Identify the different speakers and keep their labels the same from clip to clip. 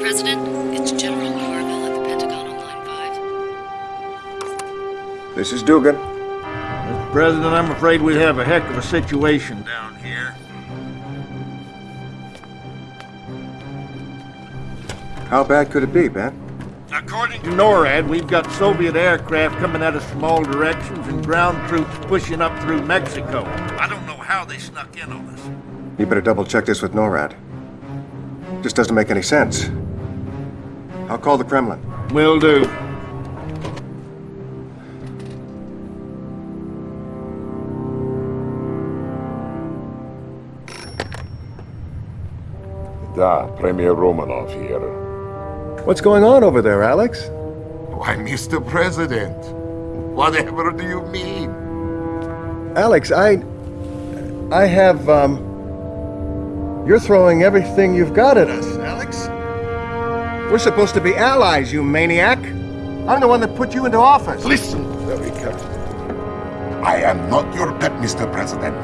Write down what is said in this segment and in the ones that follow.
Speaker 1: Mr. President, it's General Carville at the Pentagon on line 5.
Speaker 2: This is Dugan.
Speaker 3: Mr. President, I'm afraid we have a heck of a situation down here.
Speaker 2: How bad could it be, Ben?
Speaker 3: According to NORAD, we've got Soviet aircraft coming at us from all directions and ground troops pushing up through Mexico. I don't know how they snuck in on us.
Speaker 2: You better double check this with NORAD. Just doesn't make any sense. I'll call the Kremlin.
Speaker 3: Will do.
Speaker 4: Da, Premier Romanov here.
Speaker 2: What's going on over there, Alex?
Speaker 4: Why, Mr. President, whatever do you mean?
Speaker 2: Alex, I... I have, um... You're throwing everything you've got at us, Alex. We're supposed to be allies, you maniac. I'm the one that put you into office.
Speaker 4: Listen very carefully. I am not your pet, Mr. President.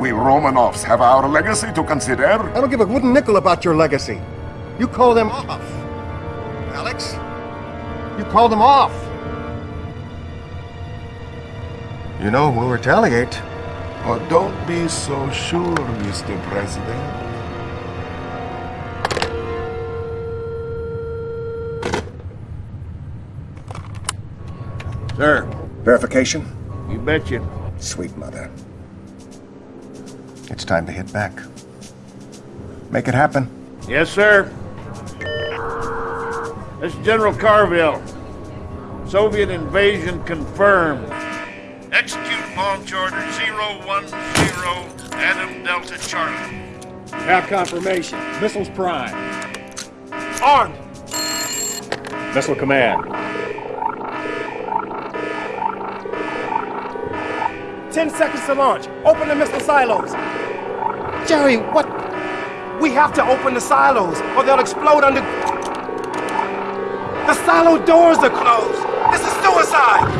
Speaker 4: We Romanovs have our legacy to consider.
Speaker 2: I don't give a wooden nickel about your legacy. You call them off. Alex, you call them off. You know, we'll retaliate.
Speaker 4: Oh, don't be so sure, Mr. President.
Speaker 3: Sir,
Speaker 2: Verification?
Speaker 3: you betcha.
Speaker 2: Sweet mother. It's time to hit back. Make it happen.
Speaker 3: Yes, sir. This is General Carville. Soviet invasion confirmed. Execute launch order 010 Adam Delta Charlie.
Speaker 5: Have confirmation. Missiles prime.
Speaker 3: Armed!
Speaker 5: Missile command.
Speaker 6: Ten seconds to launch. Open the missile silos. Jerry, what? We have to open the silos, or they'll explode under. The silo doors are closed. This is suicide.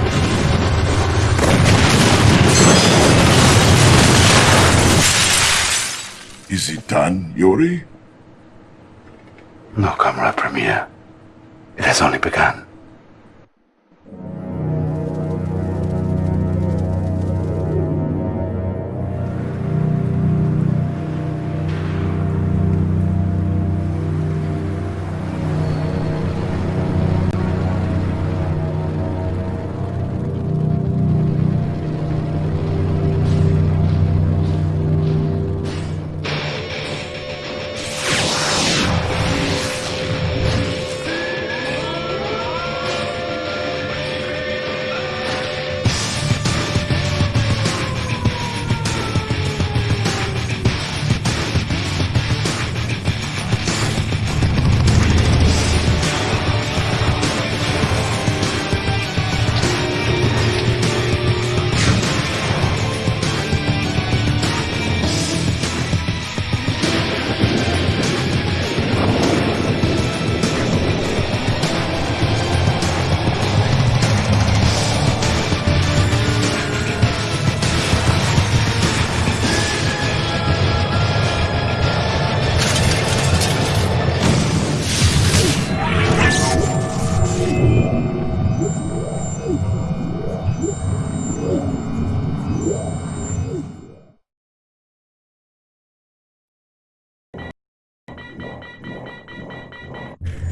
Speaker 4: Is it done, Yuri?
Speaker 7: No, Comrade Premier. It has only begun.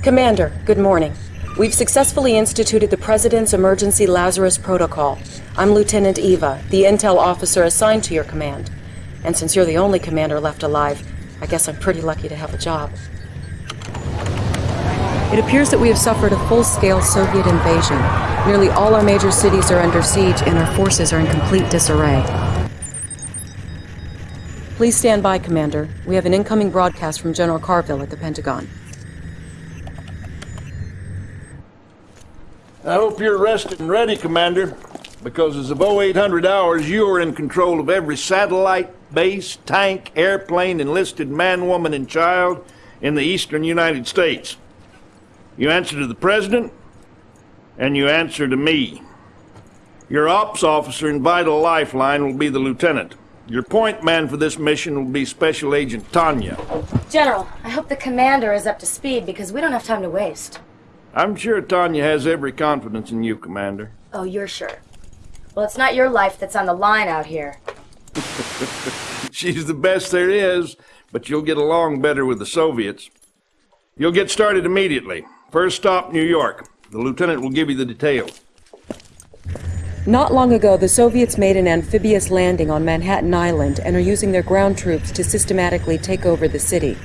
Speaker 1: Commander, good morning. We've successfully instituted the President's Emergency Lazarus Protocol. I'm Lieutenant Eva, the intel officer assigned to your command. And since you're the only commander left alive, I guess I'm pretty lucky to have a job. It appears that we have suffered a full-scale Soviet invasion. Nearly all our major cities are under siege and our forces are in complete disarray. Please stand by, Commander. We have an incoming broadcast from General Carville at the Pentagon.
Speaker 3: I hope you're rested and ready, Commander, because as of 0800 hours, you are in control of every satellite, base, tank, airplane, enlisted man, woman, and child in the eastern United States. You answer to the President, and you answer to me. Your ops officer and vital lifeline will be the Lieutenant. Your point man for this mission will be Special Agent Tanya.
Speaker 8: General, I hope the commander is up to speed because we don't have time to waste.
Speaker 3: I'm sure Tanya has every confidence in you, Commander.
Speaker 8: Oh, you're sure? Well, it's not your life that's on the line out here.
Speaker 3: She's the best there is, but you'll get along better with the Soviets. You'll get started immediately. First stop, New York. The lieutenant will give you the details.
Speaker 1: Not long ago, the Soviets made an amphibious landing on Manhattan Island and are using their ground troops to systematically take over the city.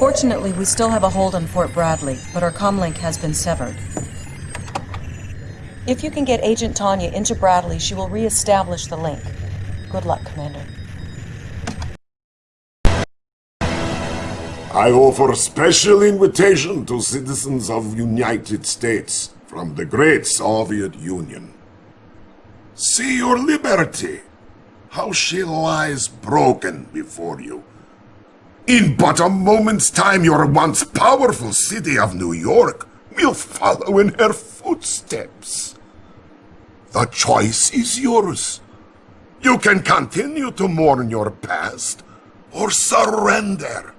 Speaker 1: Fortunately, we still have a hold on Fort Bradley, but our comlink has been severed. If you can get Agent Tanya into Bradley, she will re-establish the link. Good luck, Commander.
Speaker 4: I offer a special invitation to citizens of United States from the great Soviet Union. See your liberty, how she lies broken before you. In but a moment's time, your once powerful city of New York will follow in her footsteps. The choice is yours. You can continue to mourn your past or surrender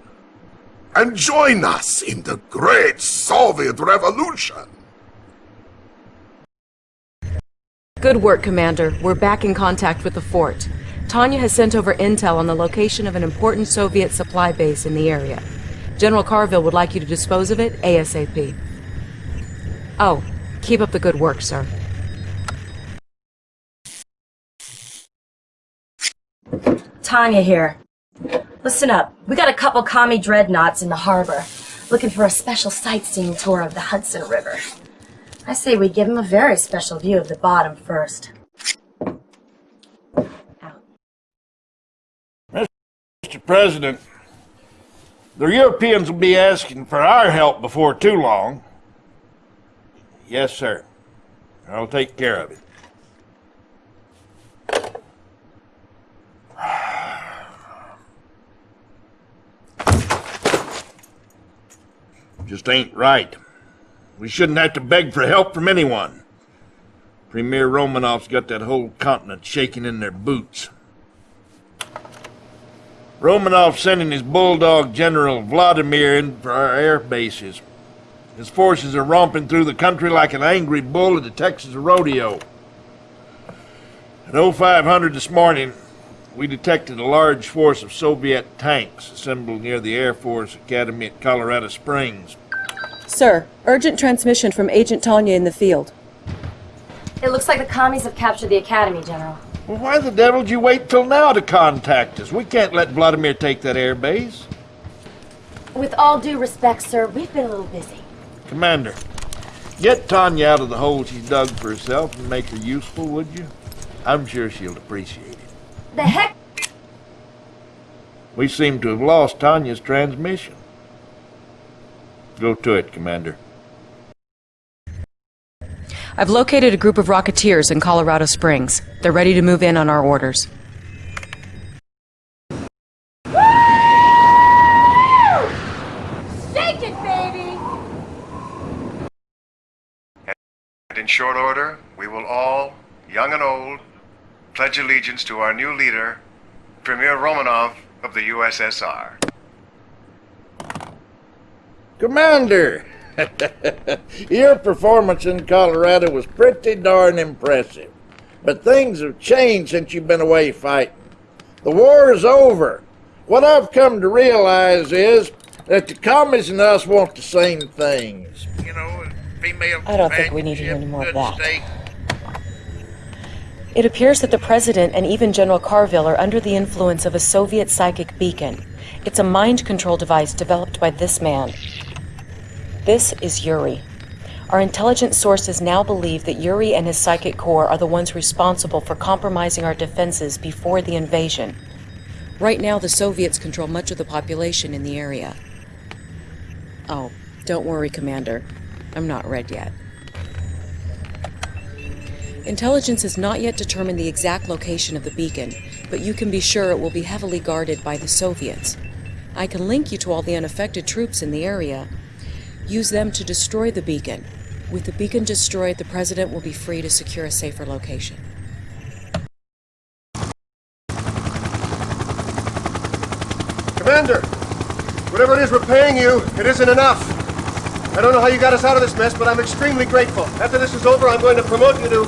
Speaker 4: and join us in the great Soviet Revolution.
Speaker 1: Good work, Commander. We're back in contact with the fort. Tanya has sent over intel on the location of an important Soviet supply base in the area. General Carville would like you to dispose of it ASAP. Oh, keep up the good work, sir.
Speaker 8: Tanya here. Listen up. We got a couple commie dreadnoughts in the harbor, looking for a special sightseeing tour of the Hudson River. I say we give them a very special view of the bottom first.
Speaker 3: President, the Europeans will be asking for our help before too long. Yes, sir. I'll take care of it. Just ain't right. We shouldn't have to beg for help from anyone. Premier Romanov's got that whole continent shaking in their boots. Romanov sending his bulldog General Vladimir in for our air bases. His forces are romping through the country like an angry bull at the Texas rodeo. At 0500 this morning, we detected a large force of Soviet tanks assembled near the Air Force Academy at Colorado Springs.
Speaker 1: Sir, urgent transmission from Agent Tanya in the field.
Speaker 8: It looks like the commies have captured the academy, General.
Speaker 3: Well, why the devil did you wait till now to contact us? We can't let Vladimir take that air base.
Speaker 8: With all due respect, sir, we've been a little busy.
Speaker 3: Commander, get Tanya out of the hole she's dug for herself and make her useful, would you? I'm sure she'll appreciate it.
Speaker 8: The heck?
Speaker 3: We seem to have lost Tanya's transmission. Go to it, Commander.
Speaker 1: I've located a group of Rocketeers in Colorado Springs. They're ready to move in on our orders.
Speaker 8: Shake it, baby!
Speaker 2: And in short order, we will all, young and old, pledge allegiance to our new leader, Premier Romanov of the USSR.
Speaker 3: Commander! Your performance in Colorado was pretty darn impressive. But things have changed since you've been away fighting. The war is over. What I've come to realize is that the commies and us want the same things. You know, female
Speaker 1: I don't think we need to hear any more of that.
Speaker 3: steak.
Speaker 1: It appears that the President and even General Carville are under the influence of a Soviet psychic beacon. It's a mind control device developed by this man. This is Yuri. Our intelligence sources now believe that Yuri and his psychic corps are the ones responsible for compromising our defenses before the invasion. Right now, the Soviets control much of the population in the area. Oh, don't worry, Commander. I'm not red yet. Intelligence has not yet determined the exact location of the beacon, but you can be sure it will be heavily guarded by the Soviets. I can link you to all the unaffected troops in the area use them to destroy the beacon. With the beacon destroyed, the President will be free to secure a safer location.
Speaker 2: Commander! Whatever it is we're paying you, it isn't enough. I don't know how you got us out of this mess, but I'm extremely grateful. After this is over, I'm going to promote you to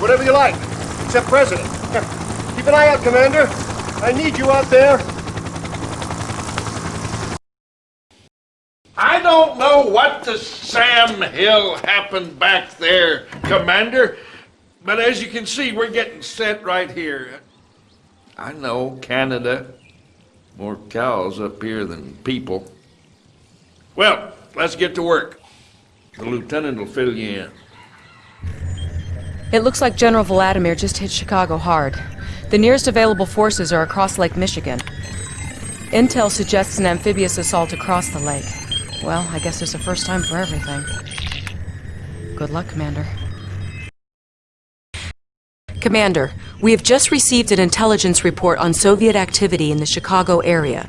Speaker 2: whatever you like, except President. Keep an eye out, Commander. I need you out there
Speaker 3: don't know what to Sam Hill happened back there, Commander, but as you can see, we're getting set right here. I know Canada, more cows up here than people. Well, let's get to work. The lieutenant will fill you in.
Speaker 1: It looks like General Vladimir just hit Chicago hard. The nearest available forces are across Lake Michigan. Intel suggests an amphibious assault across the lake. Well, I guess there's a first time for everything. Good luck, Commander. Commander, we have just received an intelligence report on Soviet activity in the Chicago area.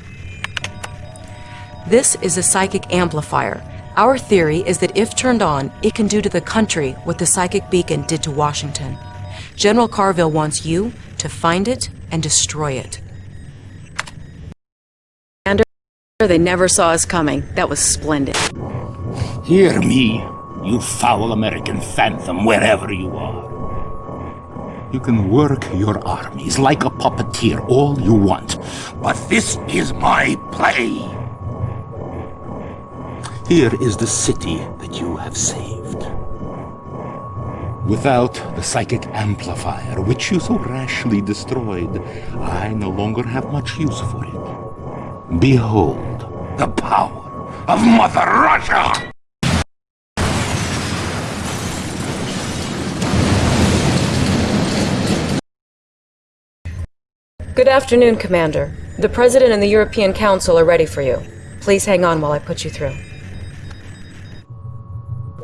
Speaker 1: This is a psychic amplifier. Our theory is that if turned on, it can do to the country what the psychic beacon did to Washington. General Carville wants you to find it and destroy it. Commander, they never saw us coming. That was splendid.
Speaker 9: Hear me, you foul American phantom, wherever you are. You can work your armies like a puppeteer all you want, but this is my play. Here is the city that you have saved. Without the psychic amplifier, which you so rashly destroyed, I no longer have much use for it. Behold the power of Mother Russia!
Speaker 1: Good afternoon, Commander. The President and the European Council are ready for you. Please hang on while I put you through.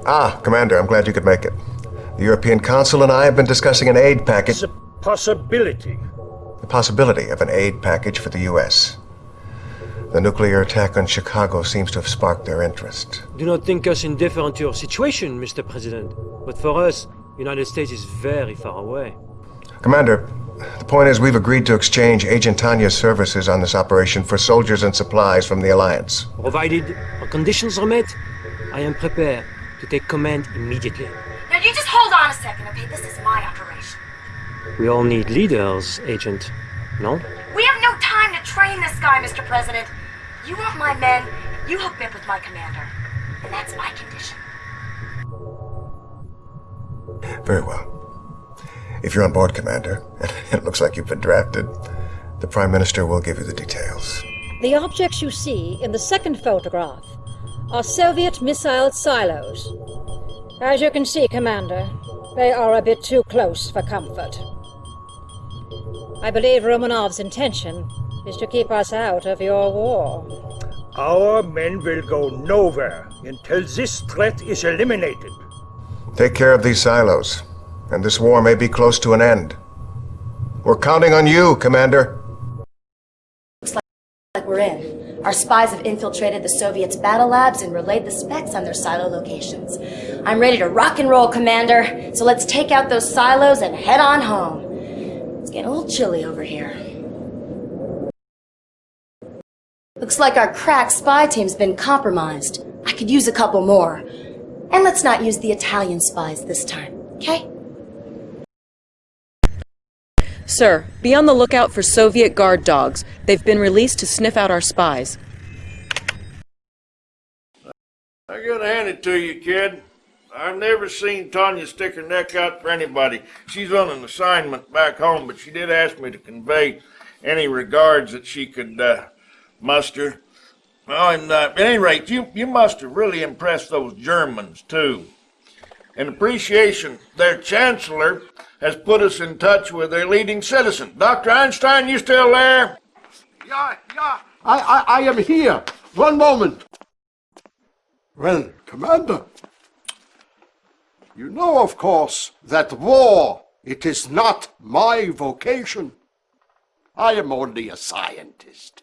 Speaker 2: Ah, Commander, I'm glad you could make it. The European Council and I have been discussing an aid package.
Speaker 5: It's a possibility.
Speaker 2: The possibility of an aid package for the U.S. The nuclear attack on Chicago seems to have sparked their interest.
Speaker 10: Do not think us indifferent to your situation, Mr. President. But for us, the United States is very far away.
Speaker 2: Commander, the point is we've agreed to exchange Agent Tanya's services on this operation for soldiers and supplies from the Alliance.
Speaker 10: Provided our conditions are met, I am prepared to take command immediately.
Speaker 8: Now you just hold on a second, okay? This is my operation.
Speaker 10: We all need leaders, Agent. No?
Speaker 8: We have no time to train this guy, Mr. President. You want my men, you hook me up with my commander. And that's my condition.
Speaker 2: Very well. If you're on board, Commander, and it looks like you've been drafted, the Prime Minister will give you the details.
Speaker 11: The objects you see in the second photograph are Soviet missile silos. As you can see, Commander, they are a bit too close for comfort. I believe Romanov's intention is to keep us out of your war.
Speaker 5: Our men will go nowhere until this threat is eliminated.
Speaker 2: Take care of these silos, and this war may be close to an end. We're counting on you, Commander.
Speaker 8: Looks like, like we're in. Our spies have infiltrated the Soviets' battle labs and relayed the specs on their silo locations. I'm ready to rock and roll, Commander. So let's take out those silos and head on home. It's getting a little chilly over here. Looks like our crack spy team's been compromised. I could use a couple more. And let's not use the Italian spies this time, okay?
Speaker 1: Sir, be on the lookout for Soviet guard dogs. They've been released to sniff out our spies.
Speaker 3: I gotta hand it to you, kid. I've never seen Tanya stick her neck out for anybody. She's on an assignment back home, but she did ask me to convey any regards that she could uh, muster. Well, and uh, at any rate, you, you must have really impressed those Germans, too. In appreciation, their chancellor has put us in touch with their leading citizen. Dr. Einstein, you still there?
Speaker 12: Yeah, yeah, I, I, I am here. One moment. Well, Commander, you know, of course, that war, it is not my vocation. I am only a scientist.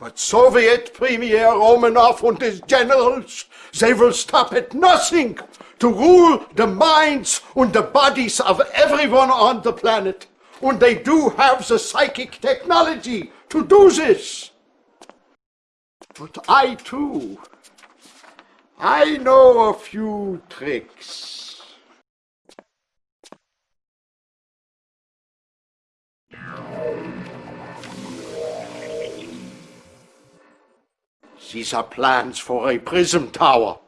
Speaker 12: But Soviet Premier Romanov and his generals, they will stop at nothing to rule the minds and the bodies of everyone on the planet. And they do have the psychic technology to do this. But I too, I know a few tricks. These are plans for a prism tower.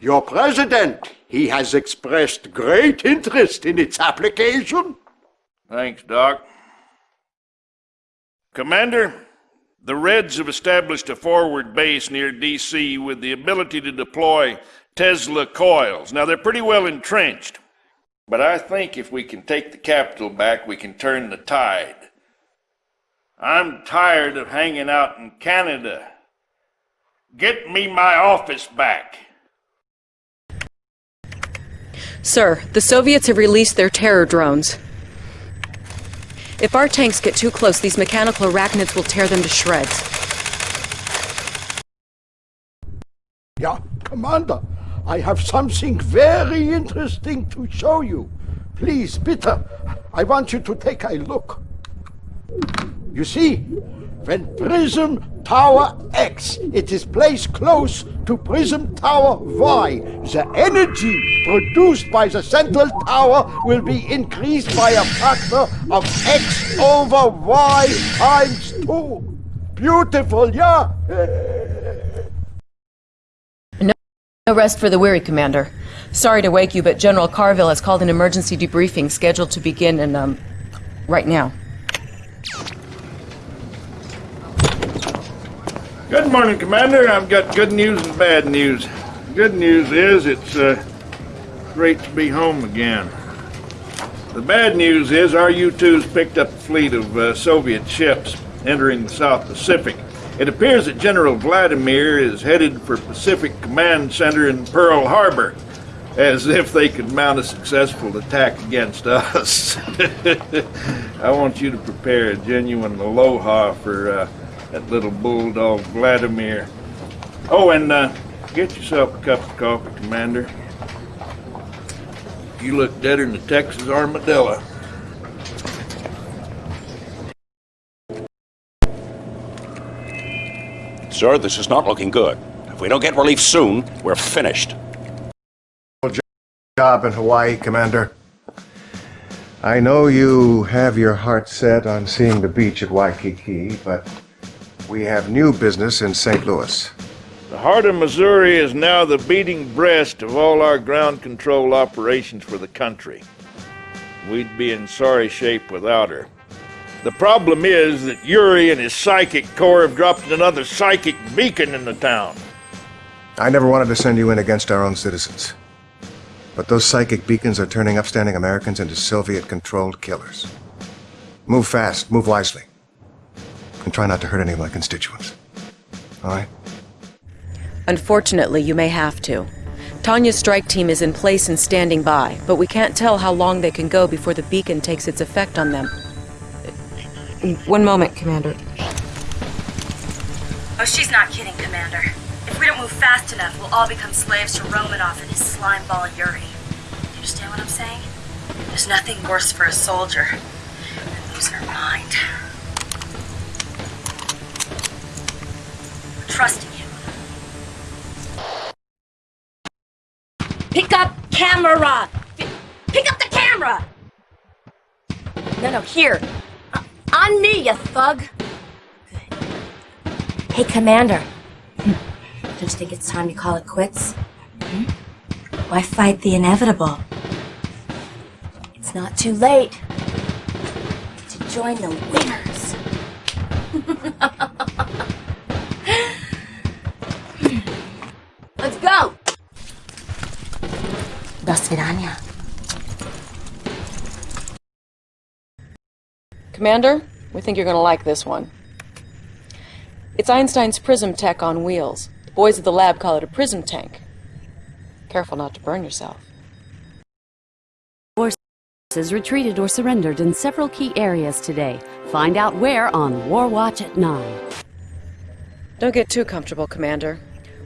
Speaker 12: Your president, he has expressed great interest in its application.
Speaker 3: Thanks, Doc. Commander, the Reds have established a forward base near D.C. with the ability to deploy Tesla coils. Now, they're pretty well entrenched, but I think if we can take the capital back, we can turn the tide. I'm tired of hanging out in Canada. Get me my office back.
Speaker 1: Sir, the Soviets have released their terror drones. If our tanks get too close, these mechanical arachnids will tear them to shreds.
Speaker 12: Yeah, Commander, I have something very interesting to show you. Please, bitte, I want you to take a look. You see, when Prism Tower X it is placed close to Prism Tower Y, the energy produced by the central tower will be increased by a factor of X over Y times 2. Beautiful, yeah?
Speaker 1: No, no rest for the weary, Commander. Sorry to wake you, but General Carville has called an emergency debriefing scheduled to begin in, um, right now.
Speaker 3: Good morning, Commander. I've got good news and bad news. Good news is it's uh, great to be home again. The bad news is our U-2's picked up a fleet of uh, Soviet ships entering the South Pacific. It appears that General Vladimir is headed for Pacific Command Center in Pearl Harbor, as if they could mount a successful attack against us. I want you to prepare a genuine aloha for uh, that little bulldog Vladimir. Oh, and uh, get yourself a cup of coffee, Commander. You look deader than the Texas armadillo.
Speaker 9: Sir, this is not looking good. If we don't get relief soon, we're finished.
Speaker 2: Job in Hawaii, Commander. I know you have your heart set on seeing the beach at Waikiki, but we have new business in St. Louis.
Speaker 3: The heart of Missouri is now the beating breast of all our ground control operations for the country. We'd be in sorry shape without her. The problem is that Yuri and his psychic corps have dropped another psychic beacon in the town.
Speaker 2: I never wanted to send you in against our own citizens. But those psychic beacons are turning upstanding Americans into Soviet-controlled killers. Move fast, move wisely. And try not to hurt any of my constituents. All right?
Speaker 1: Unfortunately, you may have to. Tanya's strike team is in place and standing by, but we can't tell how long they can go before the beacon takes its effect on them. One moment, Commander.
Speaker 8: Oh, she's not kidding, Commander. If we don't move fast enough, we'll all become slaves to Romanov and his slime ball Yuri. Do you understand what I'm saying? There's nothing worse for a soldier than losing her mind. Trusting him. Pick up camera! Pick up the camera! No, no, here. Uh, on me, you thug! Good. Hey, Commander. Don't you think it's time to call it quits? Hmm? Why fight the inevitable? It's not too late to join the winners. Let's go! До свидания.
Speaker 1: Commander, we think you're going to like this one. It's Einstein's prism tech on wheels. The boys at the lab call it a prism tank. Careful not to burn yourself.
Speaker 13: Forces retreated or surrendered in several key areas today. Find out where on War Watch at 9.
Speaker 1: Don't get too comfortable, Commander.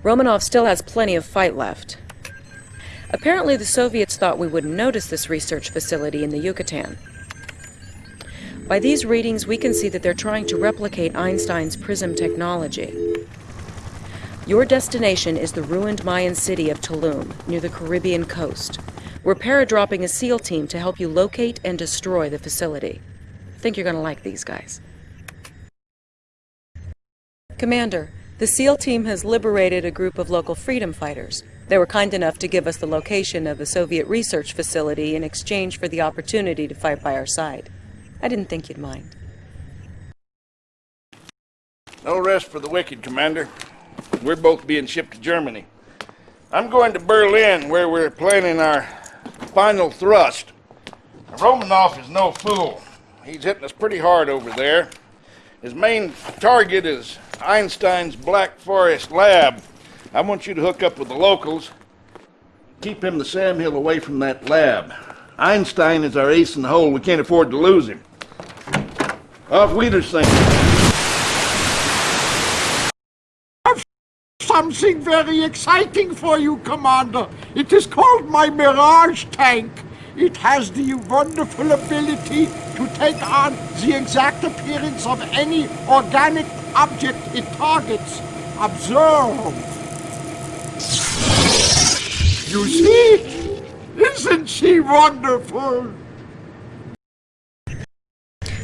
Speaker 1: Romanov still has plenty of fight left. Apparently the Soviets thought we wouldn't notice this research facility in the Yucatan. By these readings, we can see that they're trying to replicate Einstein's prism technology. Your destination is the ruined Mayan city of Tulum, near the Caribbean coast. We're paradropping a SEAL team to help you locate and destroy the facility. Think you're gonna like these guys. Commander, the SEAL team has liberated a group of local freedom fighters. They were kind enough to give us the location of the Soviet research facility in exchange for the opportunity to fight by our side. I didn't think you'd mind.
Speaker 3: No rest for the wicked, Commander. We're both being shipped to Germany. I'm going to Berlin, where we're planning our final thrust. Romanov is no fool. He's hitting us pretty hard over there. His main target is Einstein's Black Forest lab. I want you to hook up with the locals. Keep him the Sam Hill away from that lab. Einstein is our ace in the hole. We can't afford to lose him. Off Auf Wiedersehen.
Speaker 12: Something very exciting for you, Commander. It is called my Mirage tank. It has the wonderful ability to take on the exact appearance of any organic object it targets. Observe. You see? Isn't she wonderful?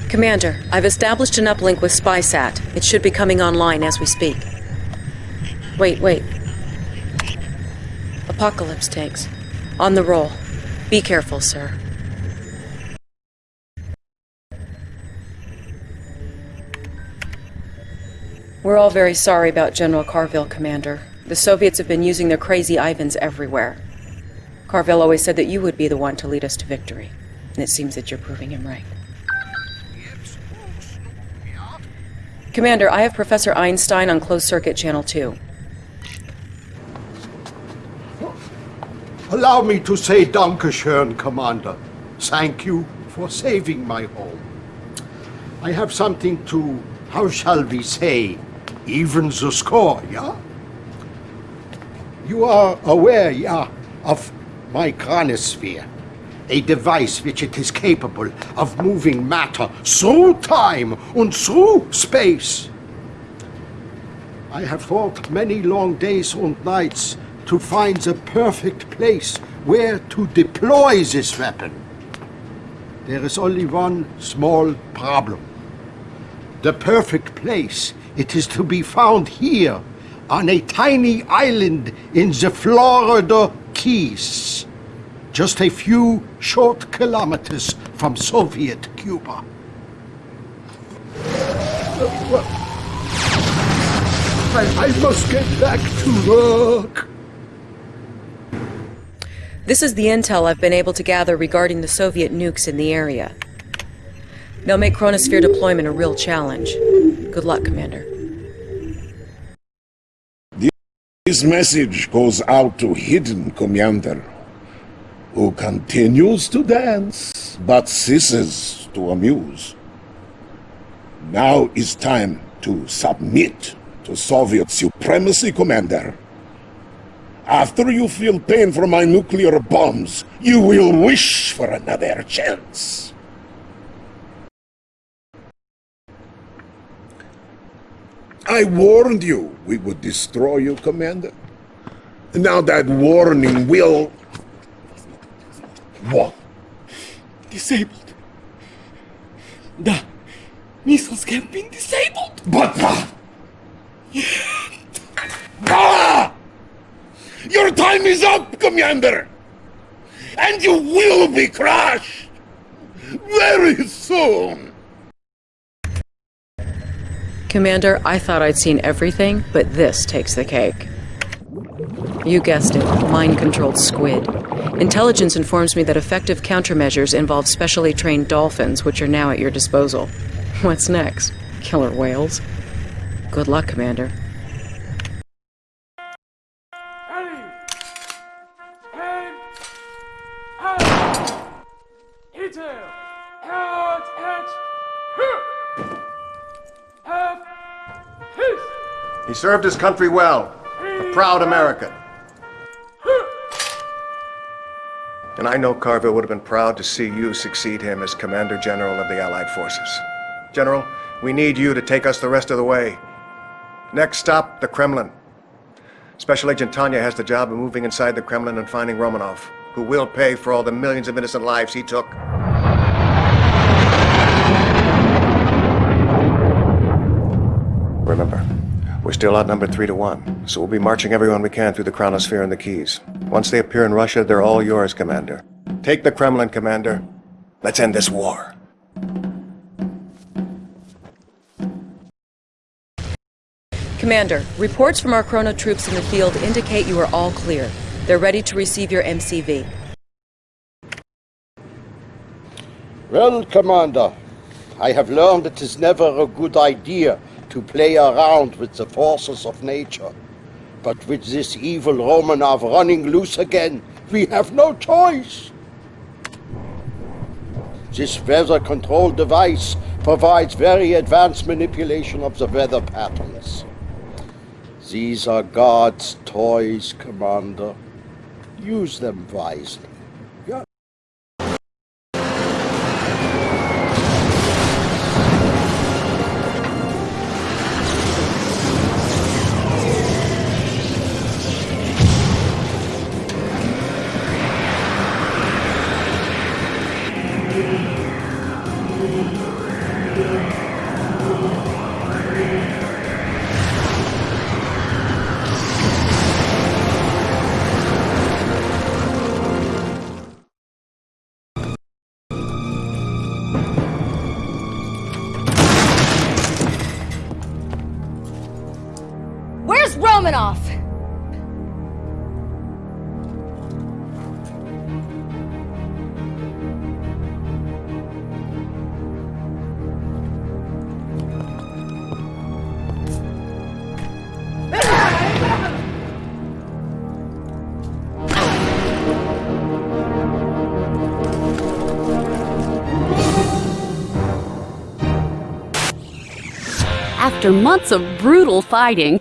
Speaker 1: Commander, I've established an uplink with SpySat. It should be coming online as we speak. Wait, wait. Apocalypse tanks. On the roll. Be careful, sir. We're all very sorry about General Carville, Commander. The Soviets have been using their crazy Ivans everywhere. Carville always said that you would be the one to lead us to victory. And it seems that you're proving him right. Commander, I have Professor Einstein on closed circuit channel 2.
Speaker 12: Allow me to say Dankeschön, Commander. Thank you for saving my home. I have something to, how shall we say, even the score, yeah? You are aware, yeah, of my chronosphere, a device which it is capable of moving matter through time and through space. I have fought many long days and nights to find the perfect place where to deploy this weapon. There is only one small problem. The perfect place, it is to be found here, on a tiny island in the Florida Keys, just a few short kilometers from Soviet Cuba. I, I must get back to work.
Speaker 1: This is the intel I've been able to gather regarding the Soviet nukes in the area. They'll make Chronosphere deployment a real challenge. Good luck, Commander.
Speaker 4: This message goes out to Hidden Commander, who continues to dance, but ceases to amuse. Now is time to submit to Soviet supremacy, Commander. After you feel pain from my nuclear bombs, you will wish for another chance. I warned you we would destroy you, Commander. Now that warning will... What?
Speaker 14: Disabled. The missiles have been disabled.
Speaker 4: But... Ah! Your time is up, Commander! And you will be crushed! Very soon!
Speaker 1: Commander, I thought I'd seen everything, but this takes the cake. You guessed it, mind-controlled squid. Intelligence informs me that effective countermeasures involve specially trained dolphins, which are now at your disposal. What's next? Killer whales? Good luck, Commander.
Speaker 2: He served his country well. A proud American. And I know Carville would have been proud to see you succeed him as Commander General of the Allied Forces. General, we need you to take us the rest of the way. Next stop, the Kremlin. Special Agent Tanya has the job of moving inside the Kremlin and finding Romanov, who will pay for all the millions of innocent lives he took. Remember, we're still outnumbered three to one, so we'll be marching everyone we can through the Chronosphere and the Keys. Once they appear in Russia, they're all yours, Commander. Take the Kremlin, Commander. Let's end this war.
Speaker 1: Commander, reports from our Chrono troops in the field indicate you are all clear. They're ready to receive your MCV.
Speaker 12: Well, Commander, I have learned it is never a good idea to play around with the forces of nature. But with this evil Romanov running loose again, we have no choice. This weather control device provides very advanced manipulation of the weather patterns. These are God's toys, Commander. Use them wisely.
Speaker 8: Where's
Speaker 13: After months of brutal fighting,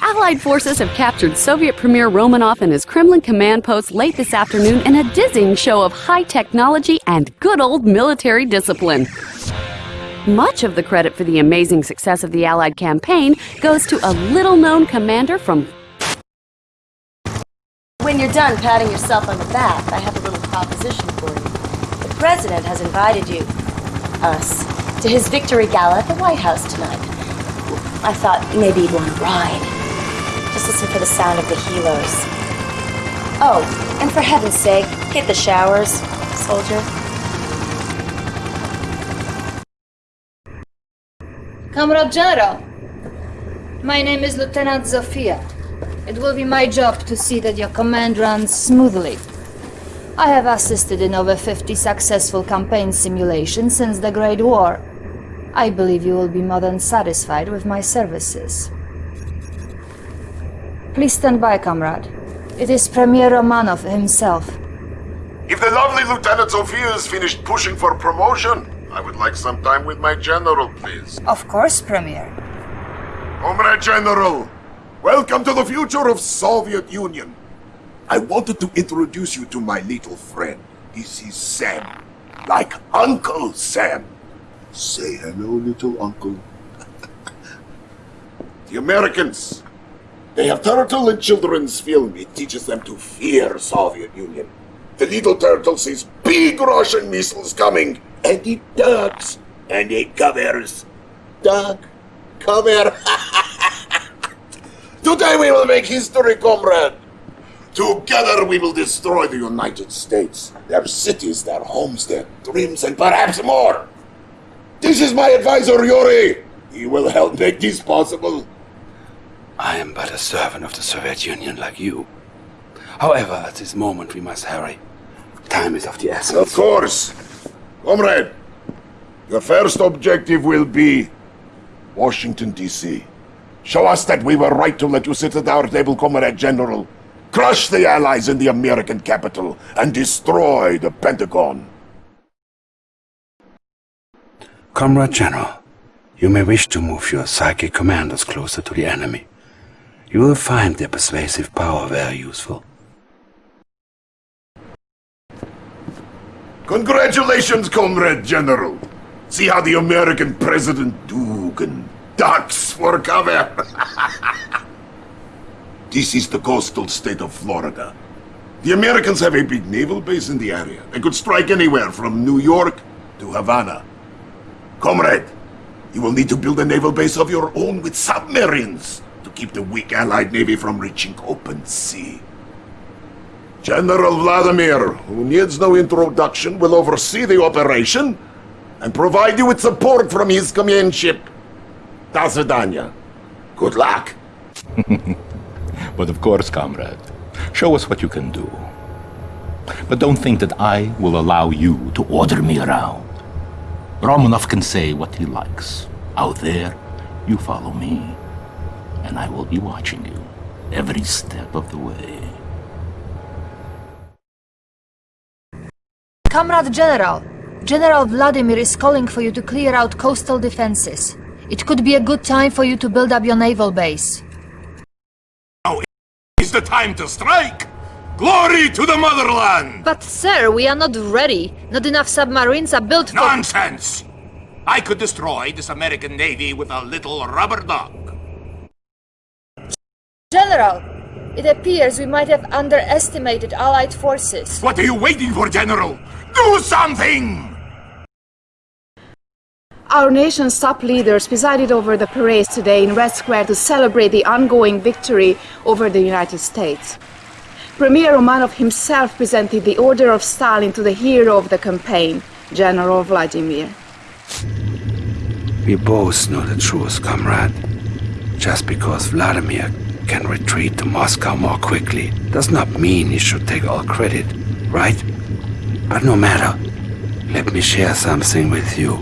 Speaker 13: Allied forces have captured Soviet Premier Romanov and his Kremlin command post late this afternoon in a dizzying show of high technology and good old military discipline. Much of the credit for the amazing success of the Allied campaign goes to a little known commander from.
Speaker 8: When you're done patting yourself on the back, I have a little proposition for you. The President has invited you, us, to his victory gala at the White House tonight. I thought maybe you'd want to ride. Just listen for the sound of the helos. Oh, and for heaven's sake, hit the showers, soldier.
Speaker 15: Comrade General, my name is Lieutenant Zofia. It will be my job to see that your command runs smoothly. I have assisted in over 50 successful campaign simulations since the Great War. I believe you will be more than satisfied with my services. Please stand by, comrade. It is Premier Romanov himself.
Speaker 4: If the lovely Lieutenant Zofia is finished pushing for promotion, I would like some time with my general, please.
Speaker 15: Of course, Premier.
Speaker 4: Comrade General, welcome to the future of Soviet Union. I wanted to introduce you to my little friend. This is Sam. Like Uncle Sam. Say hello, little uncle. the Americans, they have turtle in children's film. It teaches them to fear Soviet Union. The little turtle sees big Russian missiles coming, and it ducks, and it covers. Duck, cover. Today we will make history, comrade. Together we will destroy the United States, their cities, their homes, their dreams, and perhaps more. This is my advisor, Yuri. He will help make this possible.
Speaker 7: I am but a servant of the Soviet Union like you. However, at this moment we must hurry. Time is of the essence.
Speaker 4: Of course. Comrade, your first objective will be Washington, D.C. Show us that we were right to let you sit at our table, Comrade General. Crush the Allies in the American capital and destroy the Pentagon.
Speaker 7: Comrade General, you may wish to move your psychic commanders closer to the enemy. You will find their persuasive power very useful.
Speaker 4: Congratulations, Comrade General. See how the American President Dugan ducks for cover. This is the coastal state of Florida. The Americans have a big naval base in the area. They could strike anywhere from New York to Havana. Comrade, you will need to build a naval base of your own with submarines to keep the weak Allied Navy from reaching open sea. General Vladimir, who needs no introduction, will oversee the operation and provide you with support from his companionship. До Good luck.
Speaker 9: but of course, comrade, show us what you can do. But don't think that I will allow you to order me around. Romanov can say what he likes. Out there, you follow me, and I will be watching you every step of the way.
Speaker 15: Comrade General, General Vladimir is calling for you to clear out coastal defenses. It could be a good time for you to build up your naval base.
Speaker 4: Now is the time to strike! Glory to the motherland!
Speaker 15: But sir, we are not ready. Not enough submarines are built for-
Speaker 4: Nonsense! I could destroy this American Navy with a little rubber dog.
Speaker 15: General, it appears we might have underestimated Allied forces.
Speaker 4: What are you waiting for, General? Do something!
Speaker 16: Our nation's top leaders presided over the parades today in Red Square to celebrate the ongoing victory over the United States. Premier Romanov himself presented the Order of Stalin to the hero of the campaign, General Vladimir.
Speaker 7: We both know the truth, comrade. Just because Vladimir can retreat to Moscow more quickly does not mean he should take all credit, right? But no matter, let me share something with you.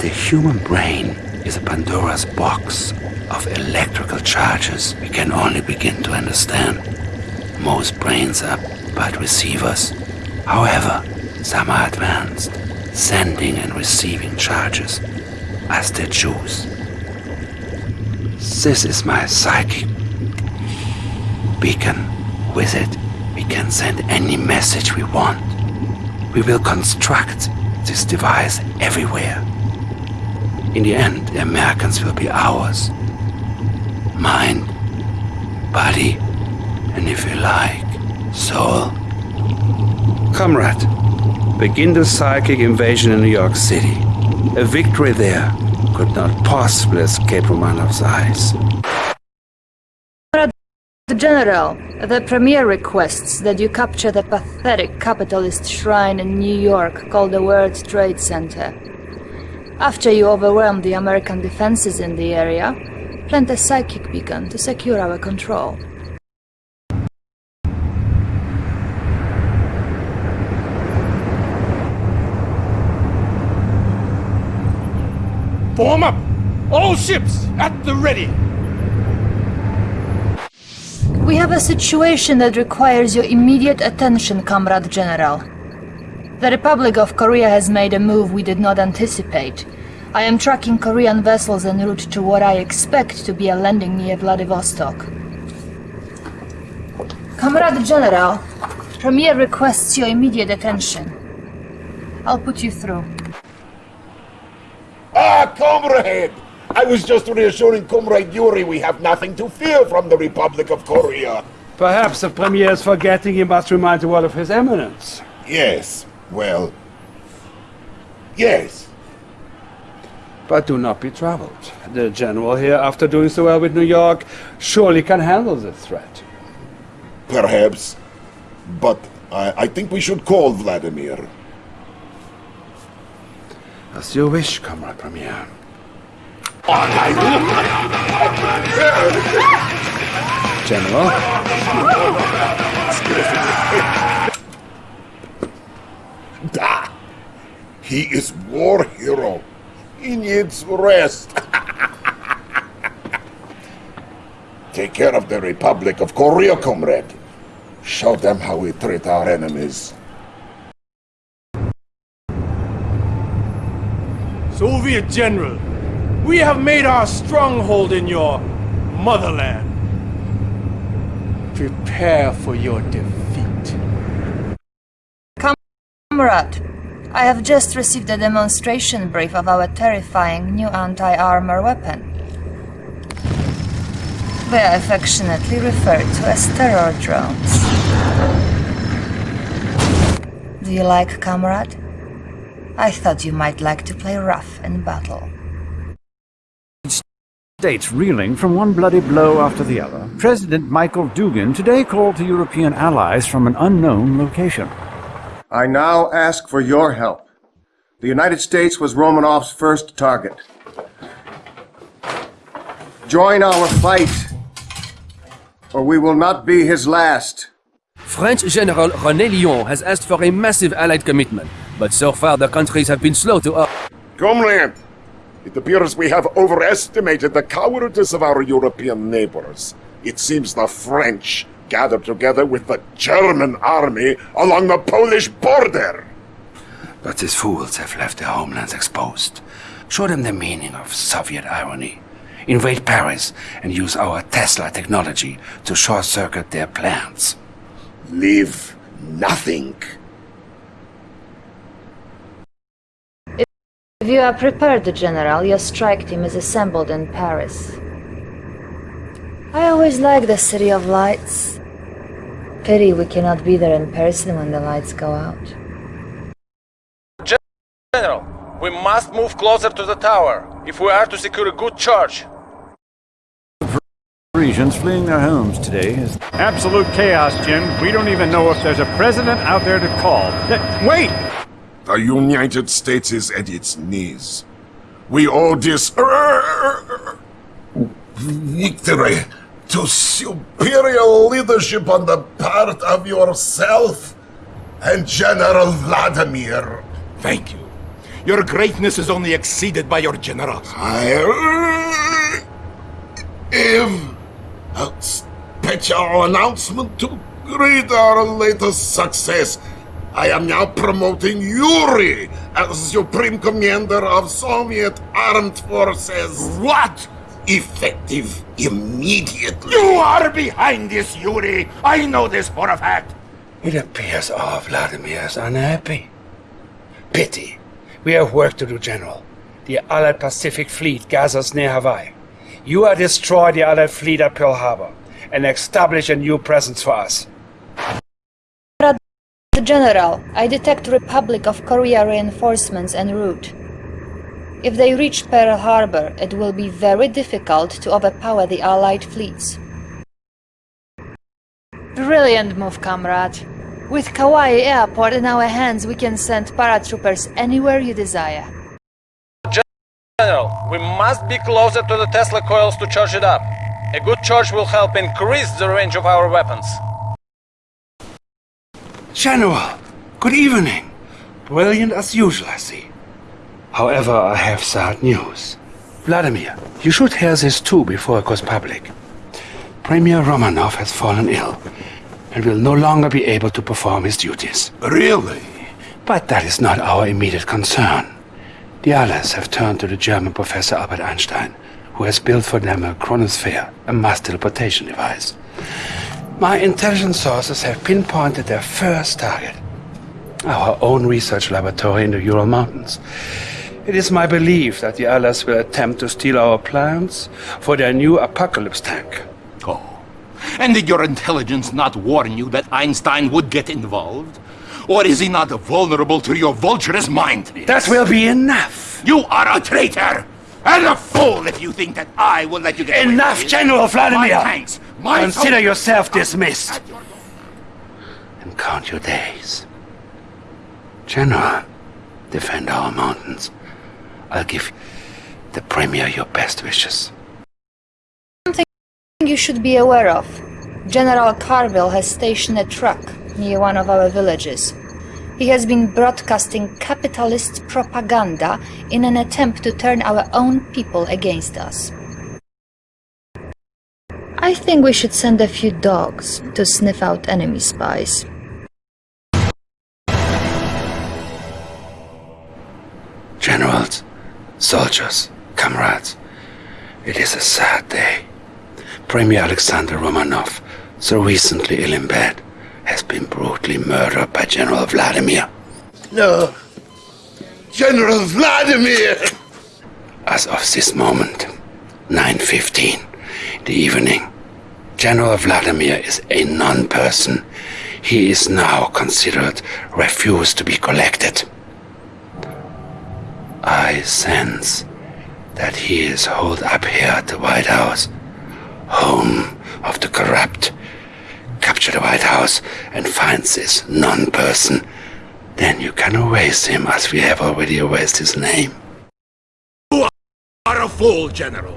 Speaker 7: The human brain is a Pandora's box of electrical charges we can only begin to understand. Most brains are but receivers. However, some are advanced, sending and receiving charges as they choose. This is my psychic beacon. With it, we can send any message we want. We will construct this device everywhere. In the end, the Americans will be ours. Mind, body, and if you like, soul. Comrade, begin the psychic invasion in New York City. A victory there could not possibly escape Romanov's eyes.
Speaker 15: Comrade General, the Premier requests that you capture the pathetic capitalist shrine in New York called the World Trade Center. After you overwhelm the American defenses in the area, plant a psychic beacon to secure our control.
Speaker 6: Form up! All ships at the ready!
Speaker 15: We have a situation that requires your immediate attention, Comrade General. The Republic of Korea has made a move we did not anticipate. I am tracking Korean vessels en route to what I expect to be a landing near Vladivostok. Comrade General, Premier requests your immediate attention. I'll put you through.
Speaker 4: Ah, comrade! I was just reassuring Comrade Yuri we have nothing to fear from the Republic of Korea.
Speaker 7: Perhaps the Premier is forgetting he must remind the world of his eminence.
Speaker 4: Yes, well... Yes.
Speaker 7: But do not be troubled. The General here, after doing so well with New York, surely can handle the threat.
Speaker 4: Perhaps. But I, I think we should call Vladimir.
Speaker 7: As you wish, Comrade Premier. General?
Speaker 4: Da! He is war hero. He needs rest. Take care of the Republic of Korea, comrade. Show them how we treat our enemies.
Speaker 6: Soviet General, we have made our stronghold in your motherland. Prepare for your defeat.
Speaker 15: Comrade, I have just received a demonstration brief of our terrifying new anti-armor weapon. They are affectionately referred to as terror drones. Do you like, comrade? I thought you might like to play rough in battle.
Speaker 17: States reeling from one bloody blow after the other, President Michael Dugan today called to European allies from an unknown location.
Speaker 2: I now ask for your help. The United States was Romanov's first target. Join our fight, or we will not be his last.
Speaker 18: French General René Lyon has asked for a massive Allied commitment, but so far the countries have been slow to up.
Speaker 4: Comrade, it appears we have overestimated the cowardice of our European neighbors. It seems the French gathered together with the German army along the Polish border.
Speaker 7: But these fools have left their homelands exposed. Show them the meaning of Soviet irony. Invade Paris and use our Tesla technology to short-circuit their plans.
Speaker 4: Leave nothing.
Speaker 15: If you are prepared, General, your strike team is assembled in Paris. I always like the City of Lights. Pity we cannot be there in person when the lights go out.
Speaker 19: General, we must move closer to the tower if we are to secure a good charge.
Speaker 17: Parisians fleeing their homes today is
Speaker 20: absolute chaos, Jim. We don't even know if there's a president out there to call. Th wait!
Speaker 4: The United States is at its knees. We owe this victory to superior leadership on the part of yourself and General Vladimir.
Speaker 9: Thank you. Your greatness is only exceeded by your generals.
Speaker 4: I have a special announcement to greet our latest success. I am now promoting Yuri as Supreme Commander of Soviet Armed Forces.
Speaker 9: What?
Speaker 4: Effective immediately.
Speaker 9: You are behind this, Yuri. I know this for a fact.
Speaker 7: It appears our Vladimir is unhappy. Pity. We have work to do, General. The Allied Pacific Fleet gathers near Hawaii. You are destroy the Allied fleet at Pearl Harbor and establish a new presence for us.
Speaker 15: General, I detect Republic of Korea reinforcements en route. If they reach Pearl Harbor, it will be very difficult to overpower the Allied fleets. Brilliant move, comrade. With Kauai Airport in our hands, we can send paratroopers anywhere you desire.
Speaker 19: General, we must be closer to the Tesla coils to charge it up. A good charge will help increase the range of our weapons.
Speaker 7: General, good evening. Brilliant as usual, I see. However, I have sad news. Vladimir, you should hear this too before it goes public. Premier Romanov has fallen ill and will no longer be able to perform his duties.
Speaker 4: Really?
Speaker 7: But that is not our immediate concern. The Allies have turned to the German professor Albert Einstein, who has built for them a chronosphere, a mass teleportation device. My intelligence sources have pinpointed their first target. Our own research laboratory in the Ural Mountains. It is my belief that the Allies will attempt to steal our plans for their new apocalypse tank.
Speaker 9: Oh. And did your intelligence not warn you that Einstein would get involved? Or is he not vulnerable to your vulturous mind?
Speaker 7: That will be enough!
Speaker 9: You are a traitor! And a fool if you think that I will let you get
Speaker 7: Enough,
Speaker 9: away.
Speaker 7: General Vladimir!
Speaker 9: My tanks, my
Speaker 7: Consider yourself dismissed. And count your days. General, defend our mountains. I'll give the Premier your best wishes.
Speaker 15: Something you should be aware of. General Carville has stationed a truck near one of our villages. He has been broadcasting capitalist propaganda in an attempt to turn our own people against us. I think we should send a few dogs to sniff out enemy spies.
Speaker 7: Generals, soldiers, comrades, it is a sad day. Premier Alexander Romanov, so recently ill in bed, has been brutally murdered by General Vladimir.
Speaker 4: No. General Vladimir!
Speaker 7: As of this moment, 9.15 the evening, General Vladimir is a non-person. He is now considered refused to be collected. I sense that he is holed up here at the White House, home of the corrupt. Capture the White House and find this non-person. Then you can erase him as we have already erased his name.
Speaker 4: You are a fool, General.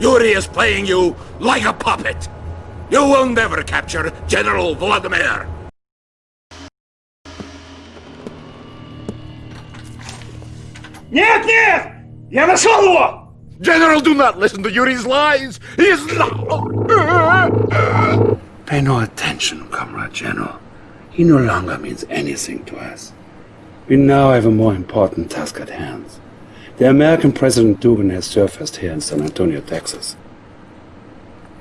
Speaker 4: Yuri is playing you like a puppet. You will never capture General Vladimir.
Speaker 6: Нет, нет! Я нашел его!
Speaker 4: General, do not listen to Yuri's lies! He is not...
Speaker 7: Pay no attention, Comrade General. He no longer means anything to us. We now have a more important task at hand. The American President Dugan has surfaced here in San Antonio, Texas.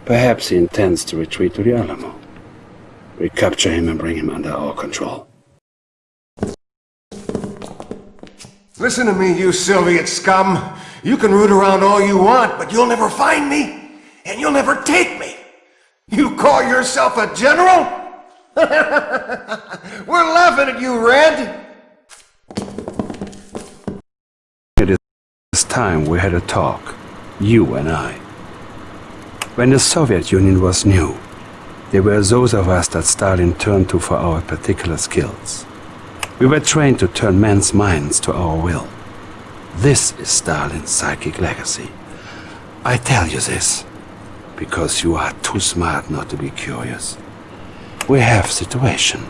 Speaker 7: Perhaps he intends to retreat to the Alamo. Recapture him and bring him under our control.
Speaker 2: Listen to me, you Soviet scum. You can root around all you want, but you'll never find me, and you'll never take me. You call yourself a general? We're laughing at you, Red.
Speaker 7: It is time we had a talk, you and I. When the Soviet Union was new, there were those of us that Stalin turned to for our particular skills. We were trained to turn men's minds to our will. This is Stalin's psychic legacy. I tell you this because you are too smart not to be curious. We have a situation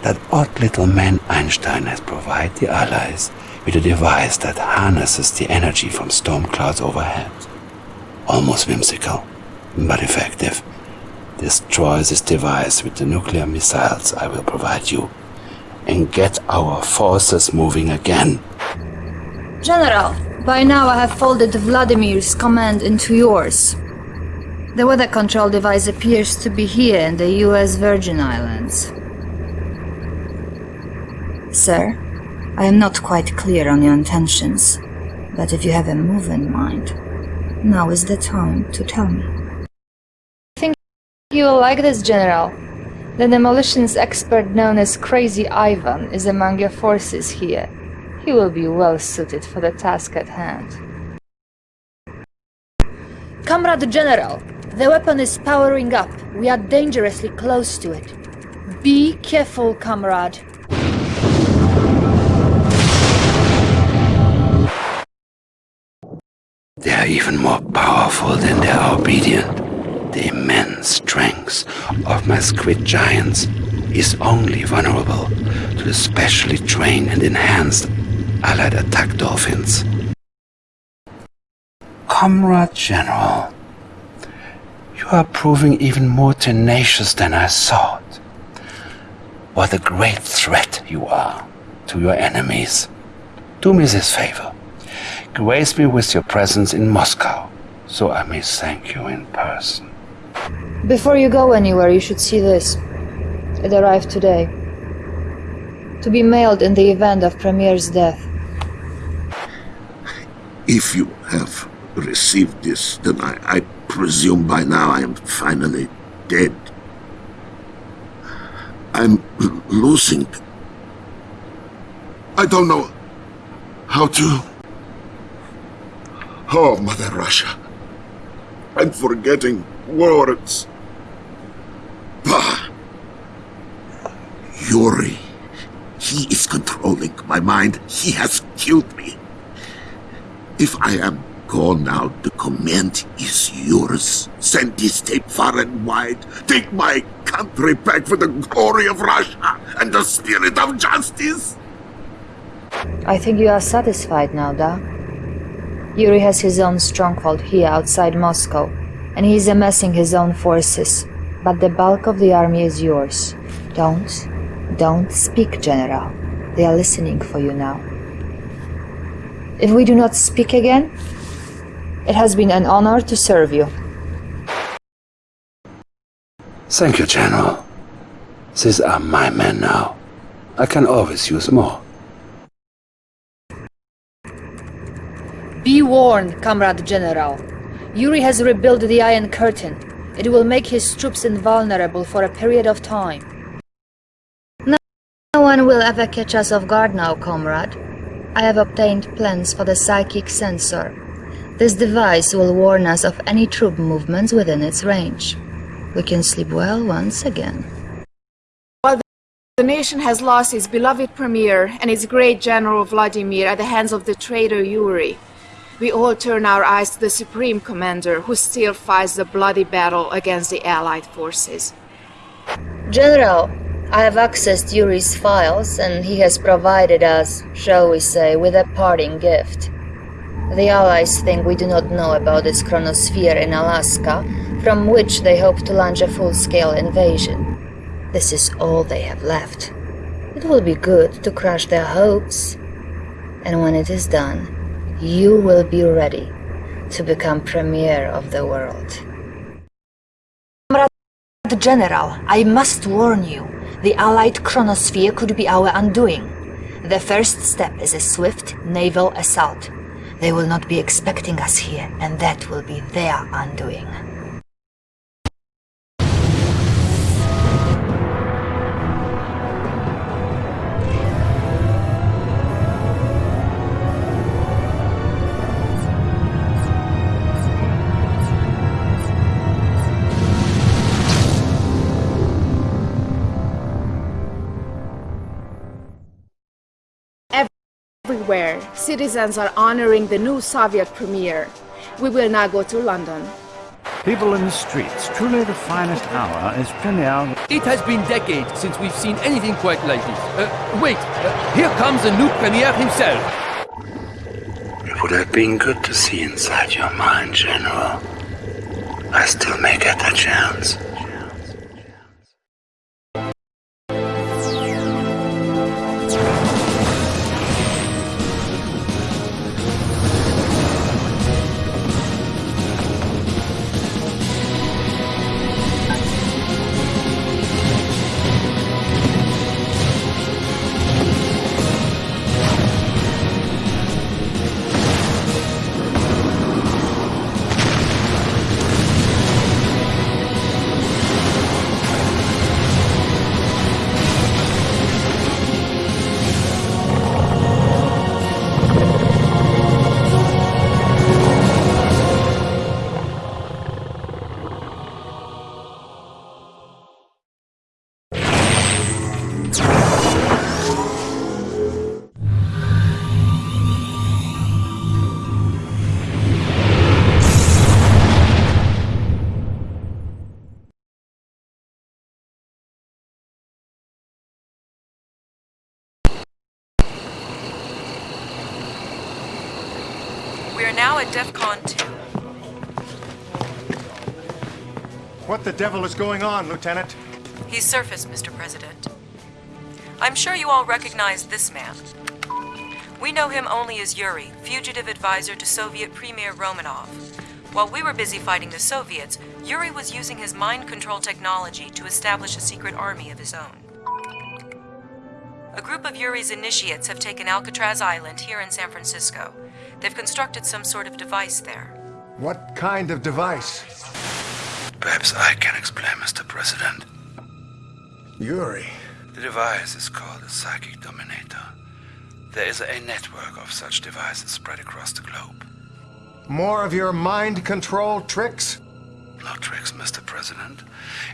Speaker 7: that odd little man Einstein has provided the Allies with a device that harnesses the energy from storm clouds overhead. Almost whimsical, but effective. Destroy this device with the nuclear missiles I will provide you and get our forces moving again.
Speaker 15: General, by now I have folded Vladimir's command into yours. The weather control device appears to be here in the US Virgin Islands. Sir, I am not quite clear on your intentions, but if you have a move in mind, now is the time to tell me. I think you will like this, General. The demolitions expert known as Crazy Ivan is among your forces here. He will be well suited for the task at hand. Comrade General, the weapon is powering up. We are dangerously close to it. Be careful, comrade.
Speaker 7: They are even more powerful than they are obedient. The immense strength of my squid giants is only vulnerable to the specially trained and enhanced allied attack dolphins. Comrade General, you are proving even more tenacious than I thought. What a great threat you are to your enemies. Do me this favor. Grace me with your presence in Moscow, so I may thank you in person.
Speaker 15: Before you go anywhere, you should see this. It arrived today. To be mailed in the event of Premier's death.
Speaker 4: If you have received this, then I, I presume by now I am finally dead. I'm losing. I don't know how to... Oh, Mother Russia. I'm forgetting words. Bah! Yuri. He is controlling my mind. He has killed me. If I am gone now, the command is yours. Send this tape far and wide. Take my country back for the glory of Russia and the spirit of justice.
Speaker 15: I think you are satisfied now, Da. Yuri has his own stronghold here outside Moscow, and he is amassing his own forces. But the bulk of the army is yours. Don't, don't speak, General. They are listening for you now. If we do not speak again, it has been an honor to serve you.
Speaker 7: Thank you, General. These are my men now. I can always use more.
Speaker 15: Be warned, Comrade General. Yuri has rebuilt the Iron Curtain. It will make his troops invulnerable for a period of time. No one will ever catch us off guard now, comrade. I have obtained plans for the psychic sensor. This device will warn us of any troop movements within its range. We can sleep well once again.
Speaker 16: While the nation has lost its beloved premier and its great general Vladimir at the hands of the traitor Yuri, we all turn our eyes to the Supreme Commander who still fights the bloody battle against the Allied forces.
Speaker 15: General, I have accessed Yuri's files and he has provided us, shall we say, with a parting gift. The Allies think we do not know about this chronosphere in Alaska, from which they hope to launch a full-scale invasion. This is all they have left. It will be good to crush their hopes. And when it is done, you will be ready to become premier of the world.
Speaker 8: Comrade General, I must warn you, the Allied chronosphere could be our undoing. The first step is a swift naval assault. They will not be expecting us here, and that will be their undoing.
Speaker 16: Everywhere, citizens are honoring the new Soviet premier. We will now go to London.
Speaker 17: People in the streets, truly the finest hour is premiere.
Speaker 18: It has been decades since we've seen anything quite like this. Uh, wait, uh, here comes the new premier himself.
Speaker 7: It would have been good to see inside your mind, General. I still may get that chance.
Speaker 1: We are now at DEFCON 2.
Speaker 2: What the devil is going on, Lieutenant?
Speaker 1: He's surfaced, Mr. President. I'm sure you all recognize this man. We know him only as Yuri, fugitive advisor to Soviet Premier Romanov. While we were busy fighting the Soviets, Yuri was using his mind control technology to establish a secret army of his own. A group of Yuri's initiates have taken Alcatraz Island here in San Francisco. They've constructed some sort of device there.
Speaker 2: What kind of device?
Speaker 7: Perhaps I can explain, Mr. President.
Speaker 2: Yuri.
Speaker 7: The device is called a Psychic Dominator. There is a network of such devices spread across the globe.
Speaker 2: More of your mind control tricks?
Speaker 7: No tricks, Mr. President.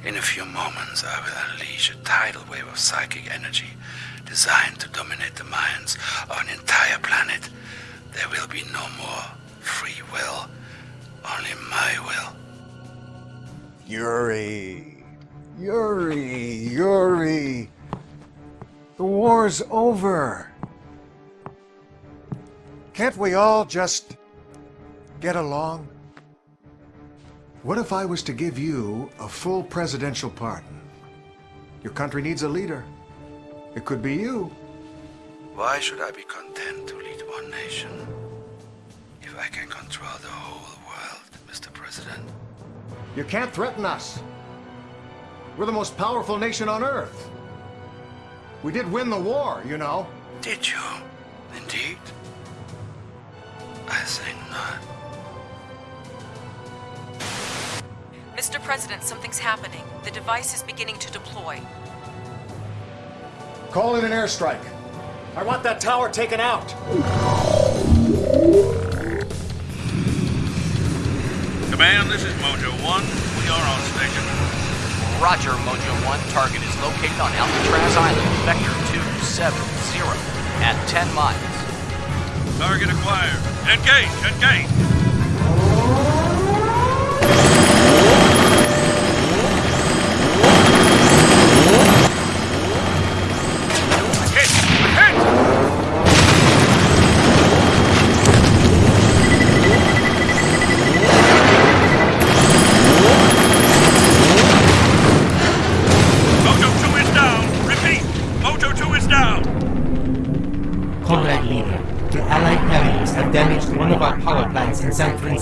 Speaker 7: In a few moments, I will unleash a tidal wave of psychic energy designed to dominate the minds of an entire planet. There will be no more free will, only my will.
Speaker 2: Yuri. Yuri. Yuri. The war's over. Can't we all just get along? What if I was to give you a full presidential pardon? Your country needs a leader. It could be you.
Speaker 7: Why should I be content to one nation if I can control the whole world, Mr. President?
Speaker 2: You can't threaten us. We're the most powerful nation on Earth. We did win the war, you know.
Speaker 7: Did you? Indeed? I think not.
Speaker 1: Mr. President, something's happening. The device is beginning to deploy.
Speaker 2: Call in an airstrike.
Speaker 6: I want that tower taken out.
Speaker 21: Command, this is Mojo 1. We are on station.
Speaker 22: Roger, Mojo 1. Target is located on Alcatraz Island, Vector 270, at 10 miles.
Speaker 21: Target acquired. Engage, engage.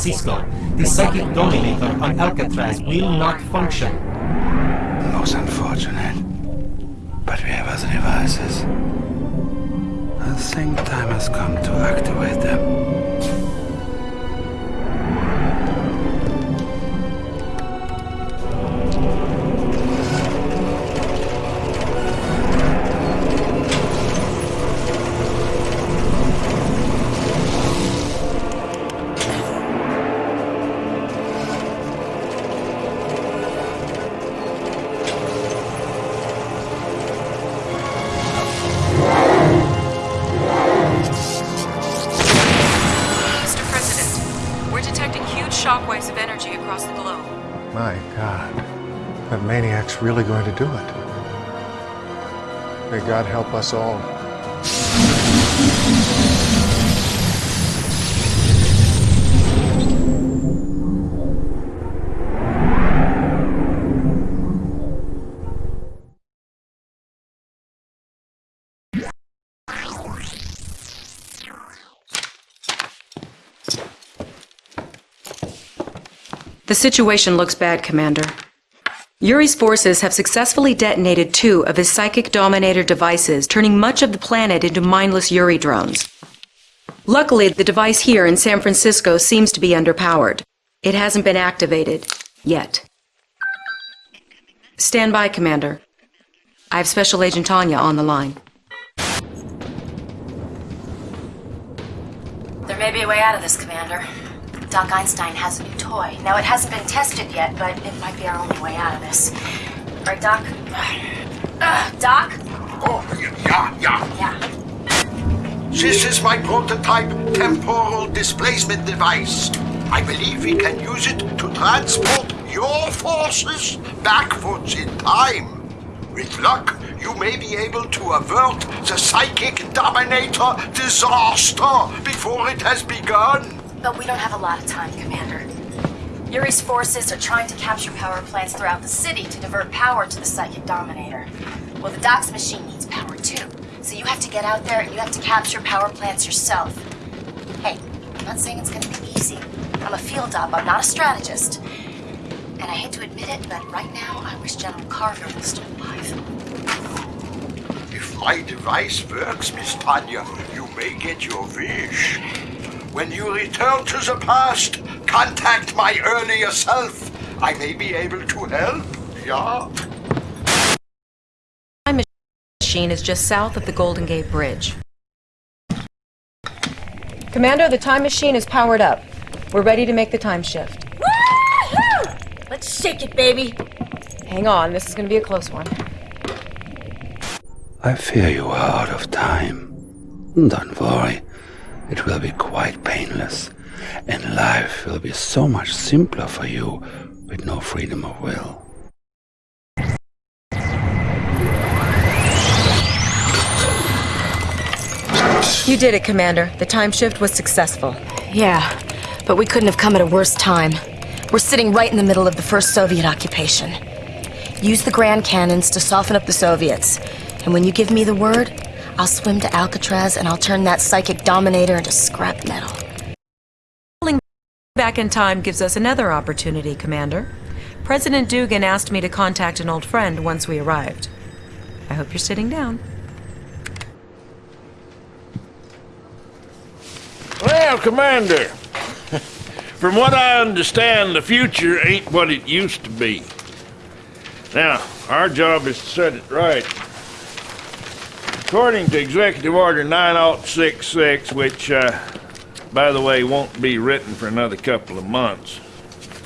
Speaker 23: Francisco. The psychic dominator on Alcatraz will not function.
Speaker 7: Most unfortunate. But we have other devices. I think time has come to activate them.
Speaker 2: God help us all.
Speaker 1: The situation looks bad, Commander. Yuri's forces have successfully detonated two of his psychic dominator devices, turning much of the planet into mindless Yuri drones. Luckily, the device here in San Francisco seems to be underpowered. It hasn't been activated. Yet. Stand by, Commander. I have Special Agent Tanya on the line.
Speaker 8: There may be a way out of this, Commander. Doc Einstein has a new toy. Now, it hasn't been tested yet, but it might be our only way out of this. Right, Doc? Ugh, Doc?
Speaker 12: Oh, yeah, yeah.
Speaker 8: Yeah.
Speaker 12: This is my prototype temporal displacement device. I believe we can use it to transport your forces backwards in time. With luck, you may be able to avert the psychic dominator disaster before it has begun.
Speaker 8: But we don't have a lot of time, Commander. Yuri's forces are trying to capture power plants throughout the city to divert power to the Psychic Dominator. Well, the Doc's machine needs power too. So you have to get out there and you have to capture power plants yourself. Hey, I'm not saying it's gonna be easy. I'm a field op, I'm not a strategist. And I hate to admit it, but right now I wish General Carter was still alive.
Speaker 12: If my device works, Miss Tanya, you may get your wish. When you return to the past, contact my earlier self. I may be able to help, yeah?
Speaker 1: My machine is just south of the Golden Gate Bridge. Commander, the time machine is powered up. We're ready to make the time shift.
Speaker 8: Woohoo! Let's shake it, baby.
Speaker 1: Hang on, this is going to be a close one.
Speaker 7: I fear you are out of time. Don't worry, it will be quite painless, and life will be so much simpler for you with no freedom of will.
Speaker 1: You did it, Commander. The time shift was successful.
Speaker 8: Yeah, but we couldn't have come at a worse time. We're sitting right in the middle of the first Soviet occupation. Use the Grand Cannons to soften up the Soviets. And when you give me the word, I'll swim to Alcatraz and I'll turn that psychic dominator into scrap metal.
Speaker 1: Pulling back in time gives us another opportunity, Commander. President Dugan asked me to contact an old friend once we arrived. I hope you're sitting down.
Speaker 3: Well, Commander, From what I understand, the future ain't what it used to be. Now, our job is to set it right. According to Executive Order 9066, which, uh, by the way, won't be written for another couple of months.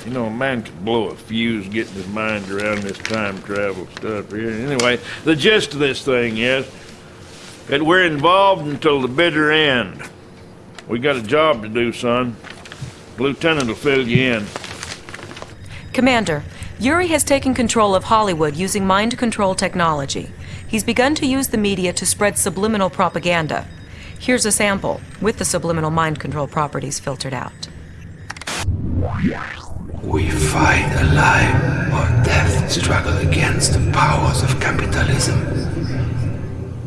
Speaker 3: You know, a man could blow a fuse getting his mind around this time travel stuff here. Anyway, the gist of this thing is that we're involved until the bitter end. We got a job to do, son. Lieutenant will fill you in.
Speaker 1: Commander, Yuri has taken control of Hollywood using mind control technology. He's begun to use the media to spread subliminal propaganda. Here's a sample, with the subliminal mind control properties filtered out.
Speaker 7: We fight a lie or death struggle against the powers of capitalism.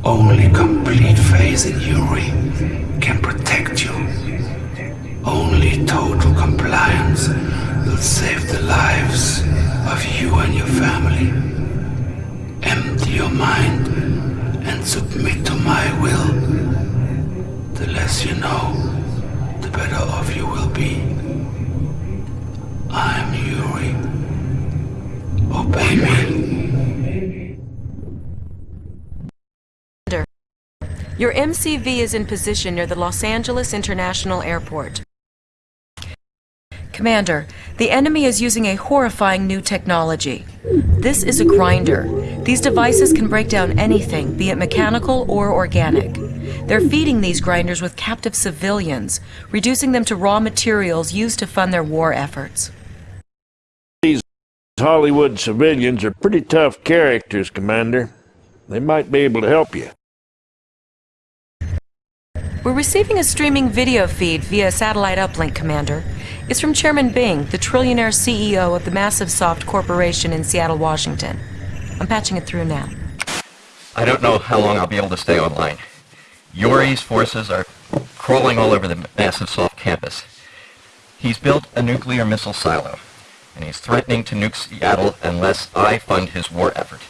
Speaker 7: Only complete faith in Yuri can protect you. Only total compliance will save the lives of you and your family. Empty your mind and submit to my will. The less you know, the better off you will be. I'm Yuri. Obey me.
Speaker 1: Your MCV is in position near the Los Angeles International Airport. Commander, the enemy is using a horrifying new technology. This is a grinder. These devices can break down anything, be it mechanical or organic. They're feeding these grinders with captive civilians, reducing them to raw materials used to fund their war efforts.
Speaker 3: These Hollywood civilians are pretty tough characters, Commander. They might be able to help you.
Speaker 1: We're receiving a streaming video feed via satellite uplink, Commander. It's from Chairman Bing, the trillionaire CEO of the Massive Soft Corporation in Seattle, Washington. I'm patching it through now.
Speaker 24: I don't know how long I'll be able to stay online. Yuri's forces are crawling all over the Massive Soft campus. He's built a nuclear missile silo, and he's threatening to nuke Seattle unless I fund his war effort.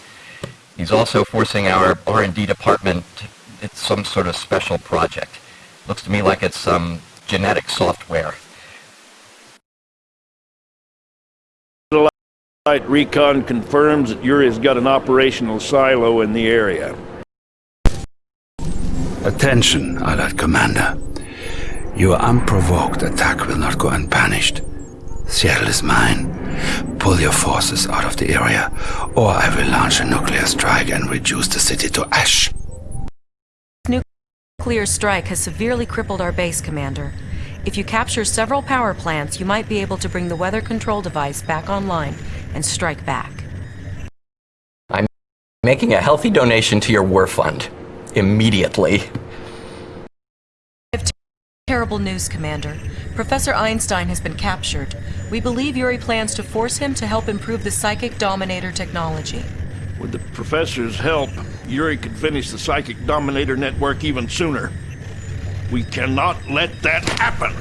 Speaker 24: He's also forcing our R&D department. To it's some sort of special project. Looks to me like it's some genetic software.
Speaker 3: Satellite recon confirms that Yuri's got an operational silo in the area.
Speaker 7: Attention, Allied Commander. Your unprovoked attack will not go unpunished. Seattle is mine. Pull your forces out of the area, or I will launch a nuclear strike and reduce the city to ash.
Speaker 1: Nuclear strike has severely crippled our base, Commander. If you capture several power plants, you might be able to bring the weather control device back online and strike back.
Speaker 24: I'm making a healthy donation to your war fund. Immediately.
Speaker 1: Terrible news, Commander. Professor Einstein has been captured. We believe Yuri plans to force him to help improve the Psychic Dominator technology.
Speaker 3: With the professor's help, Yuri could finish the Psychic Dominator network even sooner. We cannot let that happen.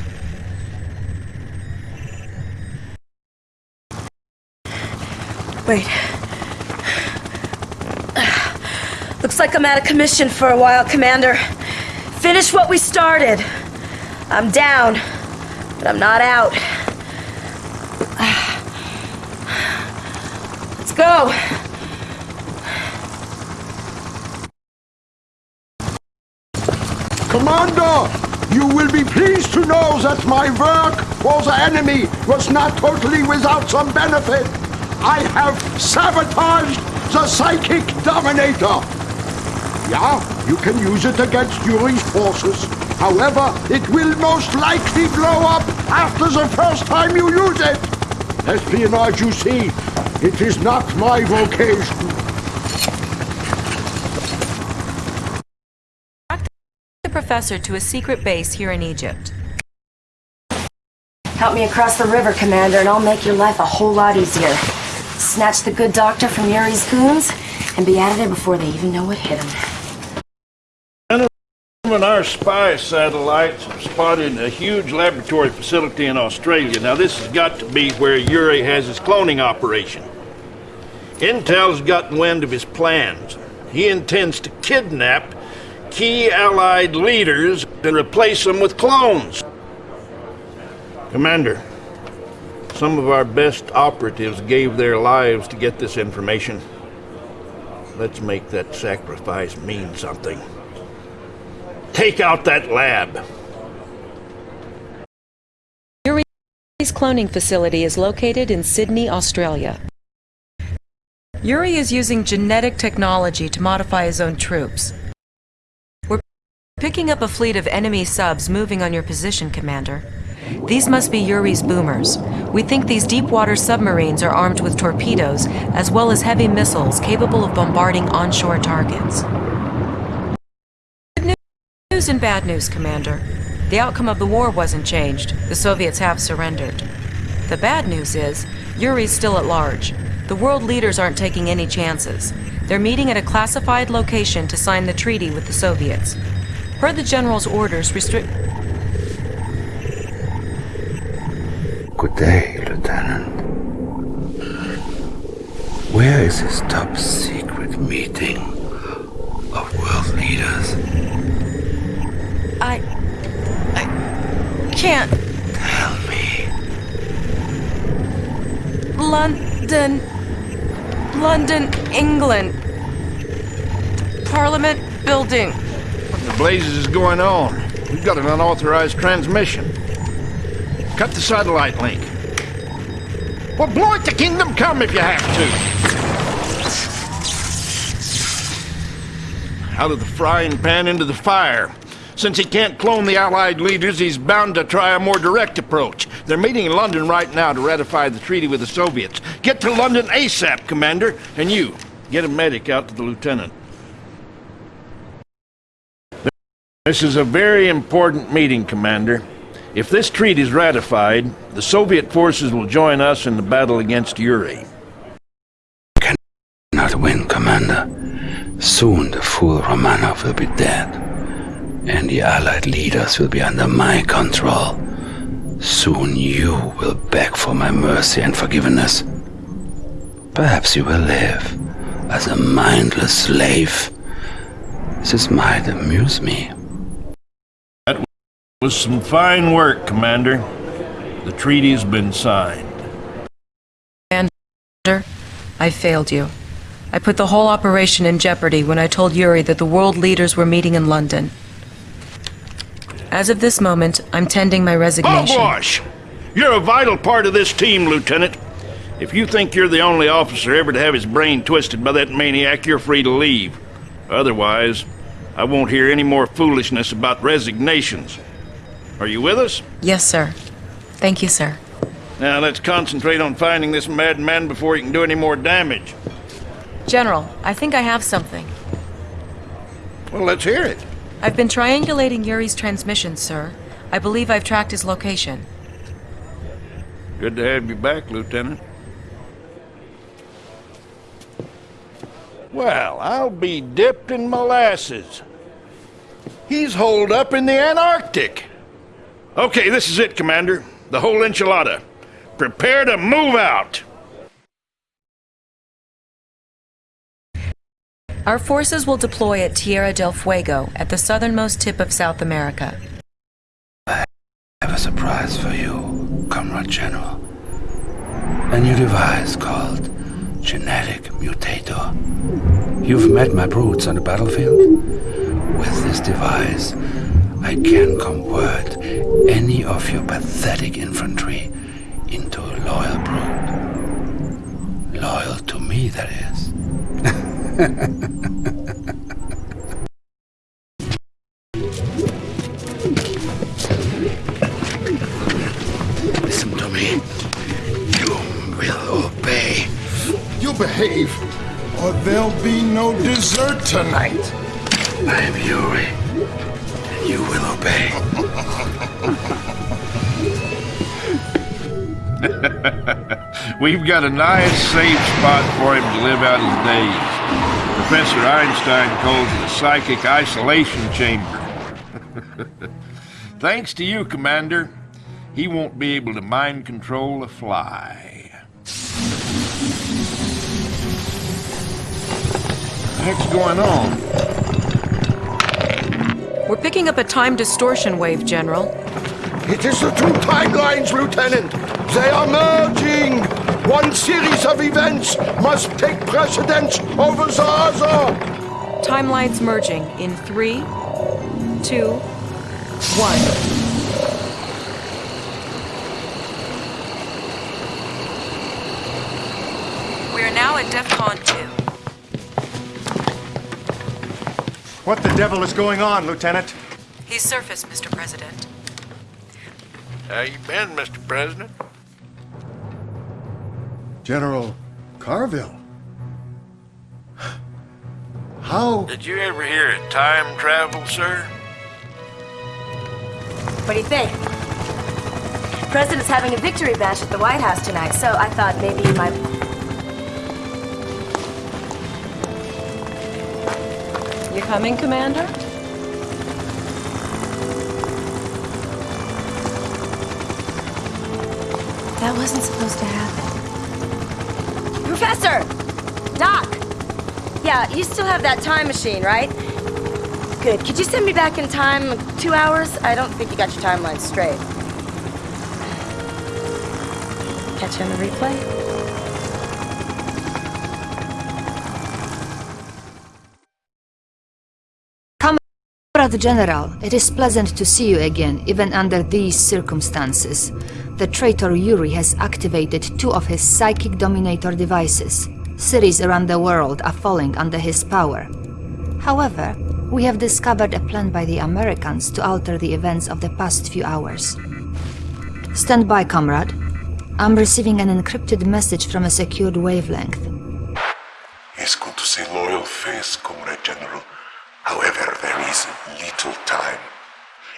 Speaker 8: Wait. Looks like I'm out of commission for a while, Commander. Finish what we started. I'm down, but I'm not out. Let's go.
Speaker 12: Commander, you will be pleased to know that my work for the enemy was not totally without some benefit. I have sabotaged the Psychic Dominator. Yeah, you can use it against Yuri's forces. However, it will most likely blow up after the first time you use it. Espionage, you see, it is not my vocation.
Speaker 1: The professor to a secret base here in Egypt.
Speaker 8: Help me across the river, Commander, and I'll make your life a whole lot easier. Snatch the good doctor from Yuri's goons, and be out of there before they even know what hit him.
Speaker 3: When our spy satellites have spotted a huge laboratory facility in Australia. Now, this has got to be where Yuri has his cloning operation. Intel's gotten wind of his plans. He intends to kidnap key Allied leaders and replace them with clones. Commander, Some of our best operatives gave their lives to get this information. Let's make that sacrifice mean something. Take out that lab.
Speaker 1: Yuri's cloning facility is located in Sydney, Australia. Yuri is using genetic technology to modify his own troops. We're picking up a fleet of enemy subs moving on your position, Commander. These must be Yuri's boomers. We think these deep water submarines are armed with torpedoes, as well as heavy missiles capable of bombarding onshore targets. Good news and bad news, Commander. The outcome of the war wasn't changed. The Soviets have surrendered. The bad news is, Yuri's still at large. The world leaders aren't taking any chances. They're meeting at a classified location to sign the treaty with the Soviets. Per the General's orders, restrict...
Speaker 7: Good day, Lieutenant. Where is this top secret meeting of world leaders?
Speaker 1: I... I can't...
Speaker 7: Tell me.
Speaker 1: London... London, England. Parliament building.
Speaker 3: What the blazes is going on? We've got an unauthorized transmission. Cut the satellite link. Well, blow it to Kingdom Come if you have to. Out of the frying pan into the fire. Since he can't clone the Allied leaders, he's bound to try a more direct approach. They're meeting in London right now to ratify the treaty with the Soviets. Get to London ASAP, Commander. And you, get a medic out to the Lieutenant. This is a very important meeting, Commander. If this treaty is ratified, the Soviet forces will join us in the battle against Yuri.
Speaker 7: Cannot win, Commander. Soon the fool Romanov will be dead, and the Allied leaders will be under my control. Soon you will beg for my mercy and forgiveness. Perhaps you will live as a mindless slave. This might amuse me.
Speaker 3: That was some fine work, Commander. The treaty's been signed.
Speaker 1: Commander, I failed you. I put the whole operation in jeopardy when I told Yuri that the world leaders were meeting in London. As of this moment, I'm tending my resignation.
Speaker 3: Hogwash! You're a vital part of this team, Lieutenant. If you think you're the only officer ever to have his brain twisted by that maniac, you're free to leave. Otherwise, I won't hear any more foolishness about resignations. Are you with us?
Speaker 1: Yes, sir. Thank you, sir.
Speaker 3: Now let's concentrate on finding this madman before he can do any more damage.
Speaker 1: General, I think I have something.
Speaker 3: Well, let's hear it.
Speaker 1: I've been triangulating Yuri's transmissions, sir. I believe I've tracked his location.
Speaker 3: Good to have you back, Lieutenant. Well, I'll be dipped in molasses. He's holed up in the Antarctic. Okay, this is it, Commander. The whole enchilada. Prepare to move out.
Speaker 1: Our forces will deploy at Tierra del Fuego, at the southernmost tip of South America.
Speaker 7: I have a surprise for you, Comrade General. A new device called Genetic Mutator. You've met my brutes on the battlefield? With this device, I can convert any of your pathetic infantry into a loyal brood. Loyal to me, that is. Listen to me. You will obey.
Speaker 4: You behave, or there'll be no dessert tonight.
Speaker 7: I am Yuri,
Speaker 3: We've got a nice, safe spot for him to live out his days. Professor Einstein calls it a psychic isolation chamber. Thanks to you, Commander, he won't be able to mind control a fly. What's going on?
Speaker 1: We're picking up a time distortion wave, General.
Speaker 12: It is the two timelines, Lieutenant. They are merging! One series of events must take precedence over the other!
Speaker 1: Timelines merging in three, two, one. We are now at DEFCON 2.
Speaker 2: What the devil is going on, Lieutenant?
Speaker 1: He's surfaced, Mr. President.
Speaker 3: How you been, Mr. President?
Speaker 2: General Carville. How?
Speaker 3: Did you ever hear of time travel, sir?
Speaker 8: What do you think? President's having a victory bash at the White House tonight, so I thought maybe you might.
Speaker 1: You coming, Commander?
Speaker 8: That wasn't supposed to happen. Professor! Doc! Yeah, you still have that time machine, right? Good. Could you send me back in time two hours? I don't think you got your timeline straight. Catch you on the replay?
Speaker 15: Comrade General, it is pleasant to see you again, even under these circumstances. The traitor Yuri has activated two of his psychic dominator devices. Cities around the world are falling under his power. However, we have discovered a plan by the Americans to alter the events of the past few hours. Stand by, comrade. I'm receiving an encrypted message from a secured wavelength.
Speaker 4: It's good to see loyal face, Comrade General. However, there is little time.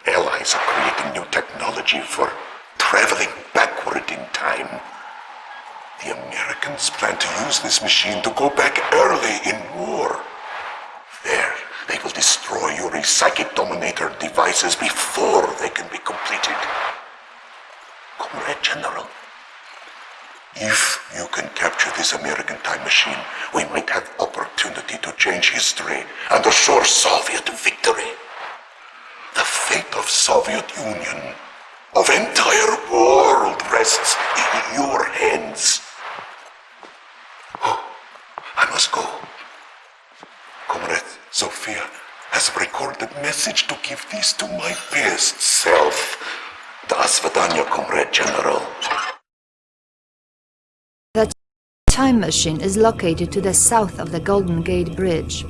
Speaker 4: Allies are creating new technology for traveling backward in time. The Americans plan to use this machine to go back early in war. There, they will destroy Yuri's psychic dominator devices before they can be completed. Comrade General, if you can capture this American time machine, we might have opportunity to change history and assure Soviet victory. The fate of Soviet Union, of entire world rests in your hands. Oh, I must go. Comrade Zofia has recorded message to give this to my best self. The Asvadanya, Comrade General.
Speaker 15: The time machine is located to the south of the Golden Gate Bridge.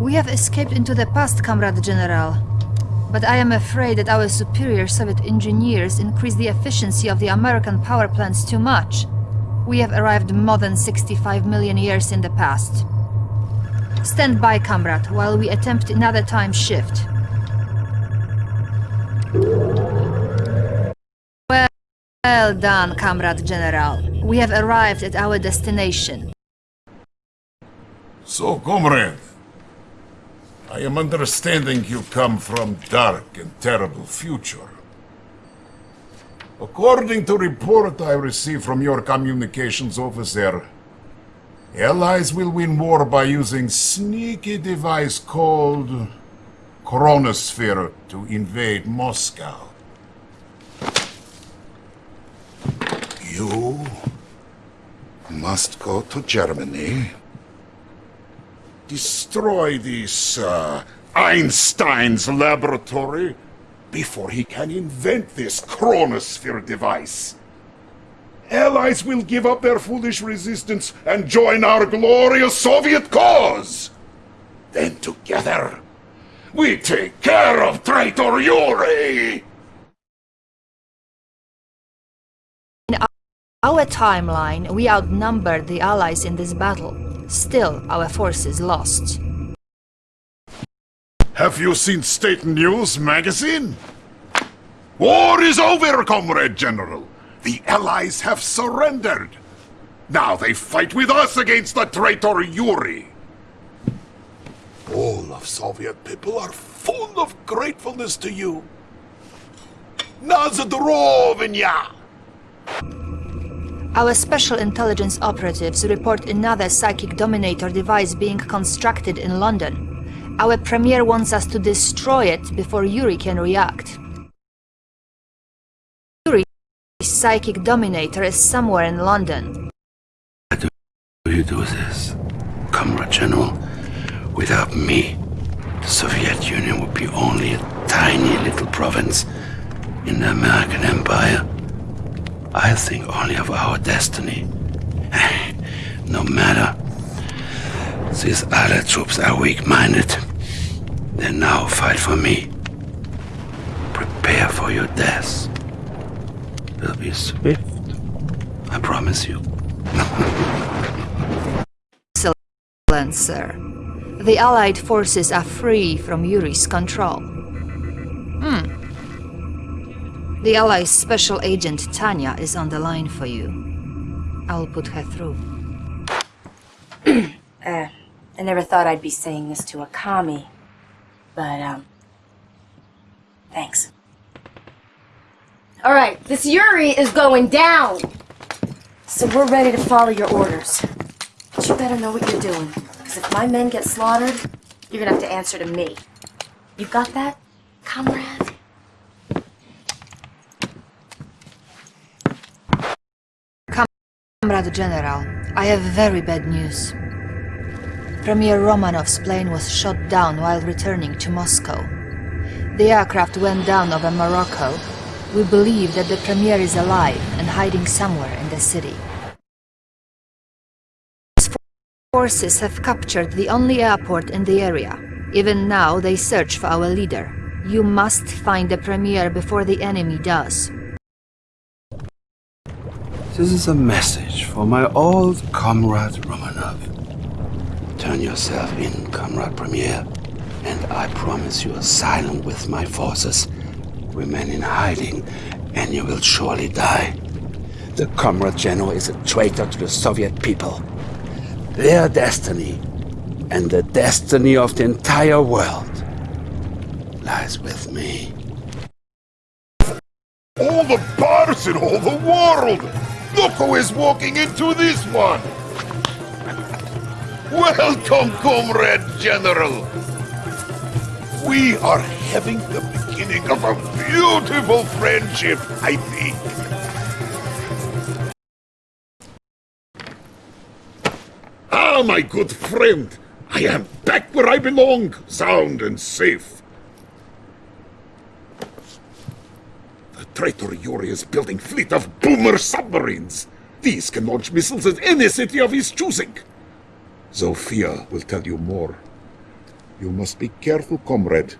Speaker 15: We have escaped into the past, Comrade General. But I am afraid that our superior Soviet engineers increased the efficiency of the American power plants too much. We have arrived more than 65 million years in the past. Stand by, comrade, while we attempt another time shift. Well, well done, Comrade General. We have arrived at our destination.
Speaker 4: So, comrade, I am understanding you come from dark and terrible future. According to report I received from your communications officer, Allies will win war by using sneaky device called Chronosphere to invade Moscow. You must go to Germany. Destroy this uh, Einstein's laboratory before he can invent this Chronosphere device. Allies will give up their foolish resistance and join our glorious Soviet cause. Then together, we take care of traitor Yuri!
Speaker 15: In our timeline, we outnumbered the Allies in this battle. Still, our forces lost.
Speaker 4: Have you seen State News magazine? War is over, Comrade General. The Allies have surrendered. Now they fight with us against the traitor Yuri. All of Soviet people are full of gratefulness to you. Nazadrovnya!
Speaker 15: Our special intelligence operatives report another psychic dominator device being constructed in London. Our premier wants us to destroy it before Yuri can react. Psychic dominator is somewhere in London.
Speaker 7: do you do this, Comrade General? Without me, the Soviet Union would be only a tiny little province in the American Empire. I think only of our destiny. No matter. These other troops are weak-minded. They now fight for me. Prepare for your death. Will be swift. I promise you.
Speaker 15: Excellent, sir. The Allied forces are free from Yuri's control. Hmm. The Allies' special agent Tanya is on the line for you. I'll put her through.
Speaker 8: uh, I never thought I'd be saying this to a commie, but, um, thanks. Alright, this Yuri is going down! So we're ready to follow your orders. But you better know what you're doing, because if my men get slaughtered, you're gonna have to answer to me. You got that, comrade?
Speaker 15: Comrade General, I have very bad news. Premier Romanov's plane was shot down while returning to Moscow. The aircraft went down over Morocco. We believe that the Premier is alive and hiding somewhere in the city. Forces have captured the only airport in the area. Even now, they search for our leader. You must find the Premier before the enemy does.
Speaker 7: This is a message for my old comrade Romanov. Turn yourself in, comrade Premier, and I promise you asylum with my forces. Remain in hiding, and you will surely die. The comrade general is a traitor to the Soviet people. Their destiny, and the destiny of the entire world, lies with me.
Speaker 4: All the bars in all the world! Look who is walking into this one! Welcome, Comrade General! We are having the beginning of a beautiful friendship, I think. Ah, my good friend! I am back where I belong, sound and safe. The traitor Yuri is building fleet of boomer submarines. These can launch missiles at any city of his choosing. Zofia will tell you more. You must be careful, comrade.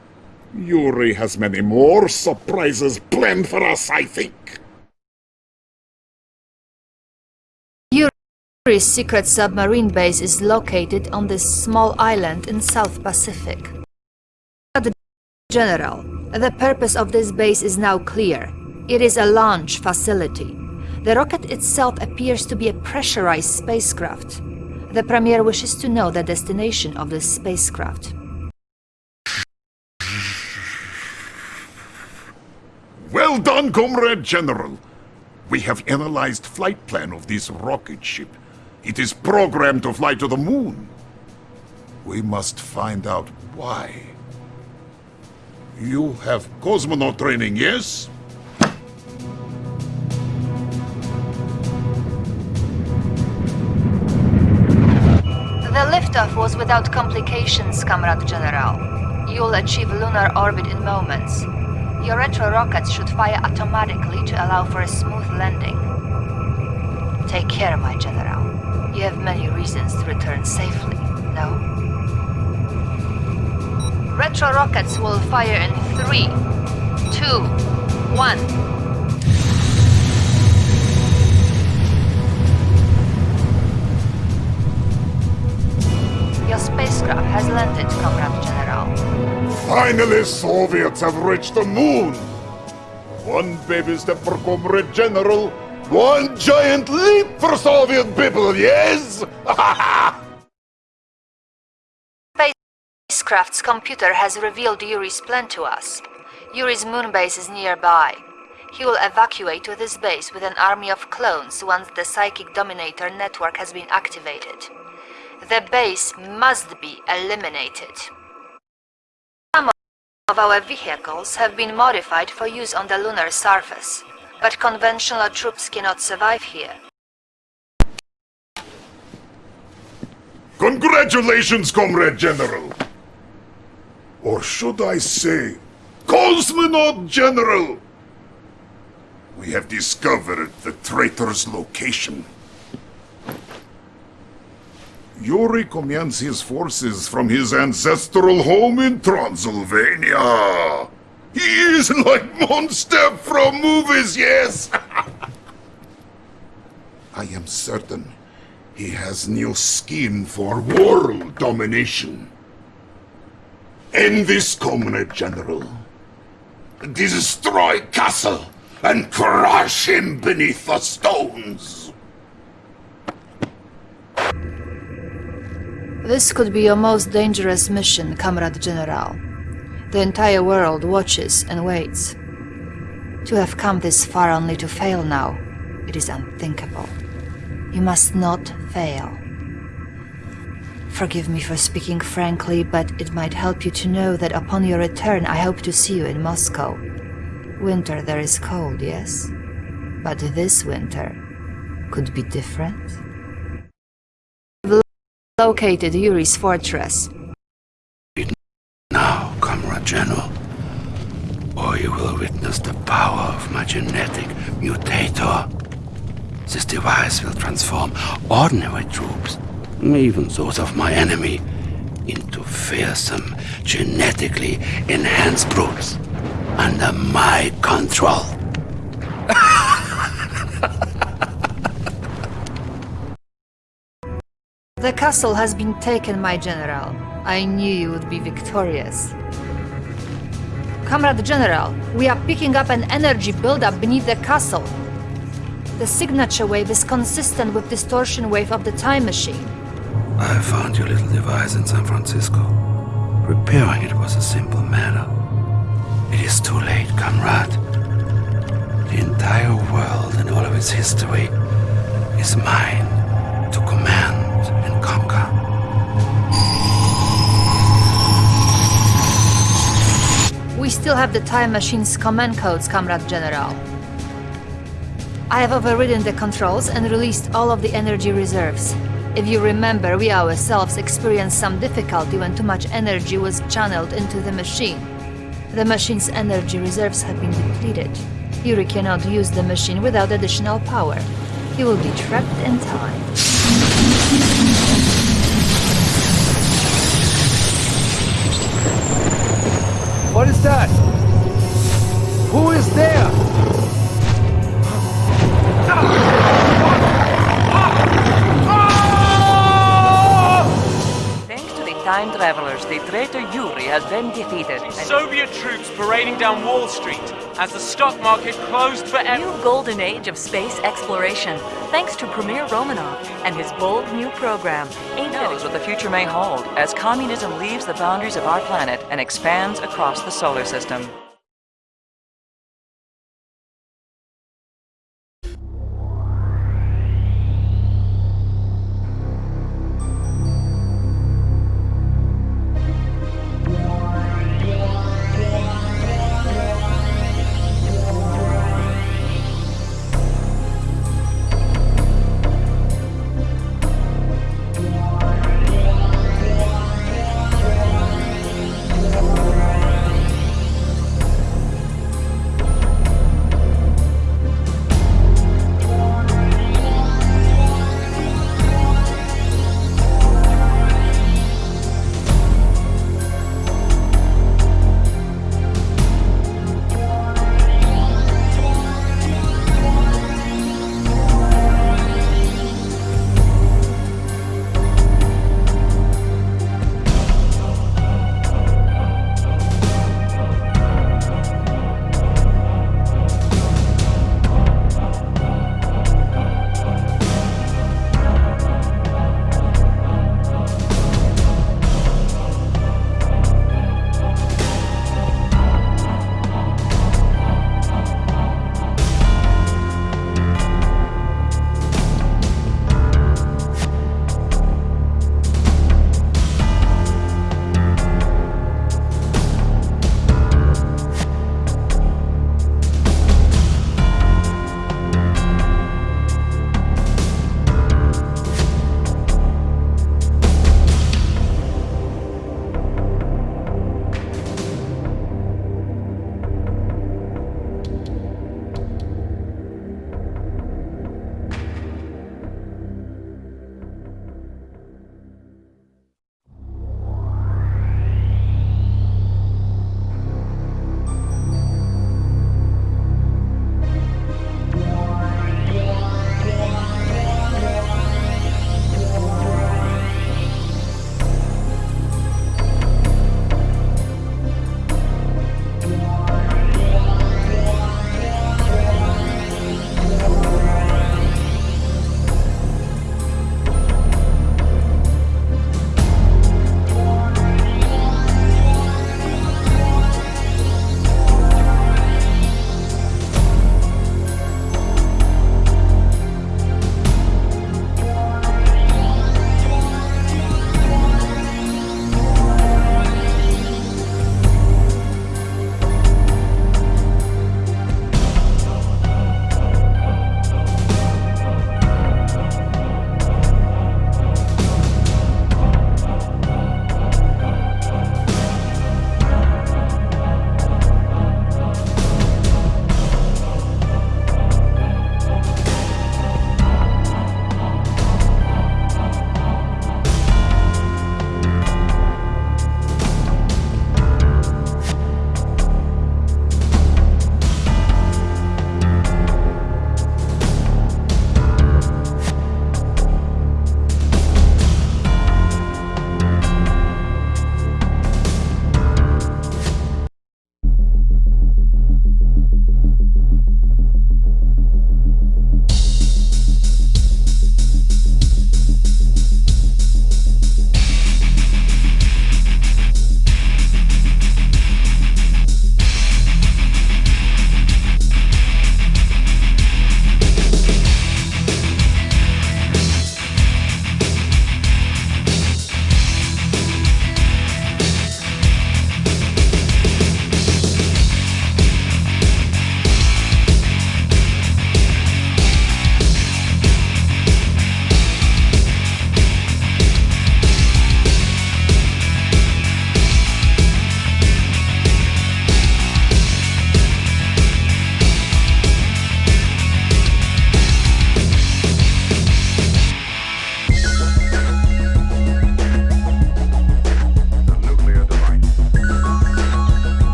Speaker 4: Yuri has many more surprises planned for us, I think.
Speaker 15: Yuri's secret submarine base is located on this small island in South Pacific. General, the purpose of this base is now clear. It is a launch facility. The rocket itself appears to be a pressurized spacecraft. The Premier wishes to know the destination of this spacecraft.
Speaker 4: Well done, Comrade General. We have analyzed flight plan of this rocket ship. It is programmed to fly to the moon. We must find out why. You have cosmonaut training, yes?
Speaker 15: The liftoff was without complications, Comrade General. You'll achieve lunar orbit in moments. Your retro rockets should fire automatically to allow for a smooth landing. Take care, my General. You have many reasons to return safely, no? Retro rockets will fire in three, two, one. Spacecraft has landed, Comrade General.
Speaker 4: Finally, Soviets have reached the moon! One baby step for Comrade General, one giant leap for Soviet people, yes?
Speaker 15: Spacecraft's computer has revealed Yuri's plan to us. Yuri's moon base is nearby. He will evacuate to this base with an army of clones once the Psychic Dominator network has been activated. The base must be eliminated. Some of our vehicles have been modified for use on the lunar surface, but conventional troops cannot survive here.
Speaker 4: Congratulations, Comrade General! Or should I say, Cosmonaut General! We have discovered the traitor's location. Yuri commands his forces from his ancestral home in Transylvania. He is like monster from movies, yes! I am certain he has new scheme for world domination. End this, Comrade General. Destroy Castle and crush him beneath the stones.
Speaker 15: This could be your most dangerous mission, Comrade General. The entire world watches and waits. To have come this far only to fail now, it is unthinkable. You must not fail. Forgive me for speaking frankly, but it might help you to know that upon your return I hope to see you in Moscow. Winter there is cold, yes? But this winter could be different. Located Yuri's fortress.
Speaker 7: Now, Comrade General, or you will witness the power of my genetic mutator. This device will transform ordinary troops, even those of my enemy, into fearsome, genetically enhanced brutes under my control.
Speaker 15: The castle has been taken, my general. I knew you would be victorious. Comrade General, we are picking up an energy buildup beneath the castle. The signature wave is consistent with distortion wave of the time machine.
Speaker 7: I found your little device in San Francisco. Repairing it was a simple matter. It is too late, comrade. The entire world and all of its history is mine to command
Speaker 15: We still have the time machine's command codes, Comrade General. I have overridden the controls and released all of the energy reserves. If you remember, we ourselves experienced some difficulty when too much energy was channeled into the machine. The machine's energy reserves have been depleted. Yuri cannot use the machine without additional power. He will be trapped in time.
Speaker 6: That? Who is there?
Speaker 25: Time travelers, the traitor Yuri has been defeated.
Speaker 26: Soviet troops parading down Wall Street as the stock market closed forever.
Speaker 25: New golden age of space exploration, thanks to Premier Romanov and his bold new program. Ain't knows what the future may hold as communism leaves the boundaries of our planet and expands across the solar system.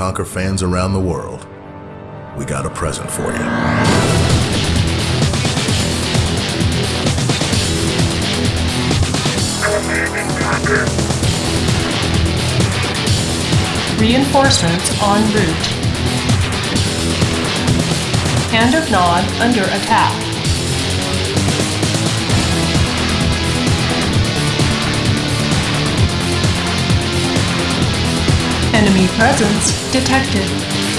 Speaker 27: Conquer fans around the world, we got a present for you.
Speaker 28: Reinforcements en route. Hand of Nod under attack. Enemy presence detected.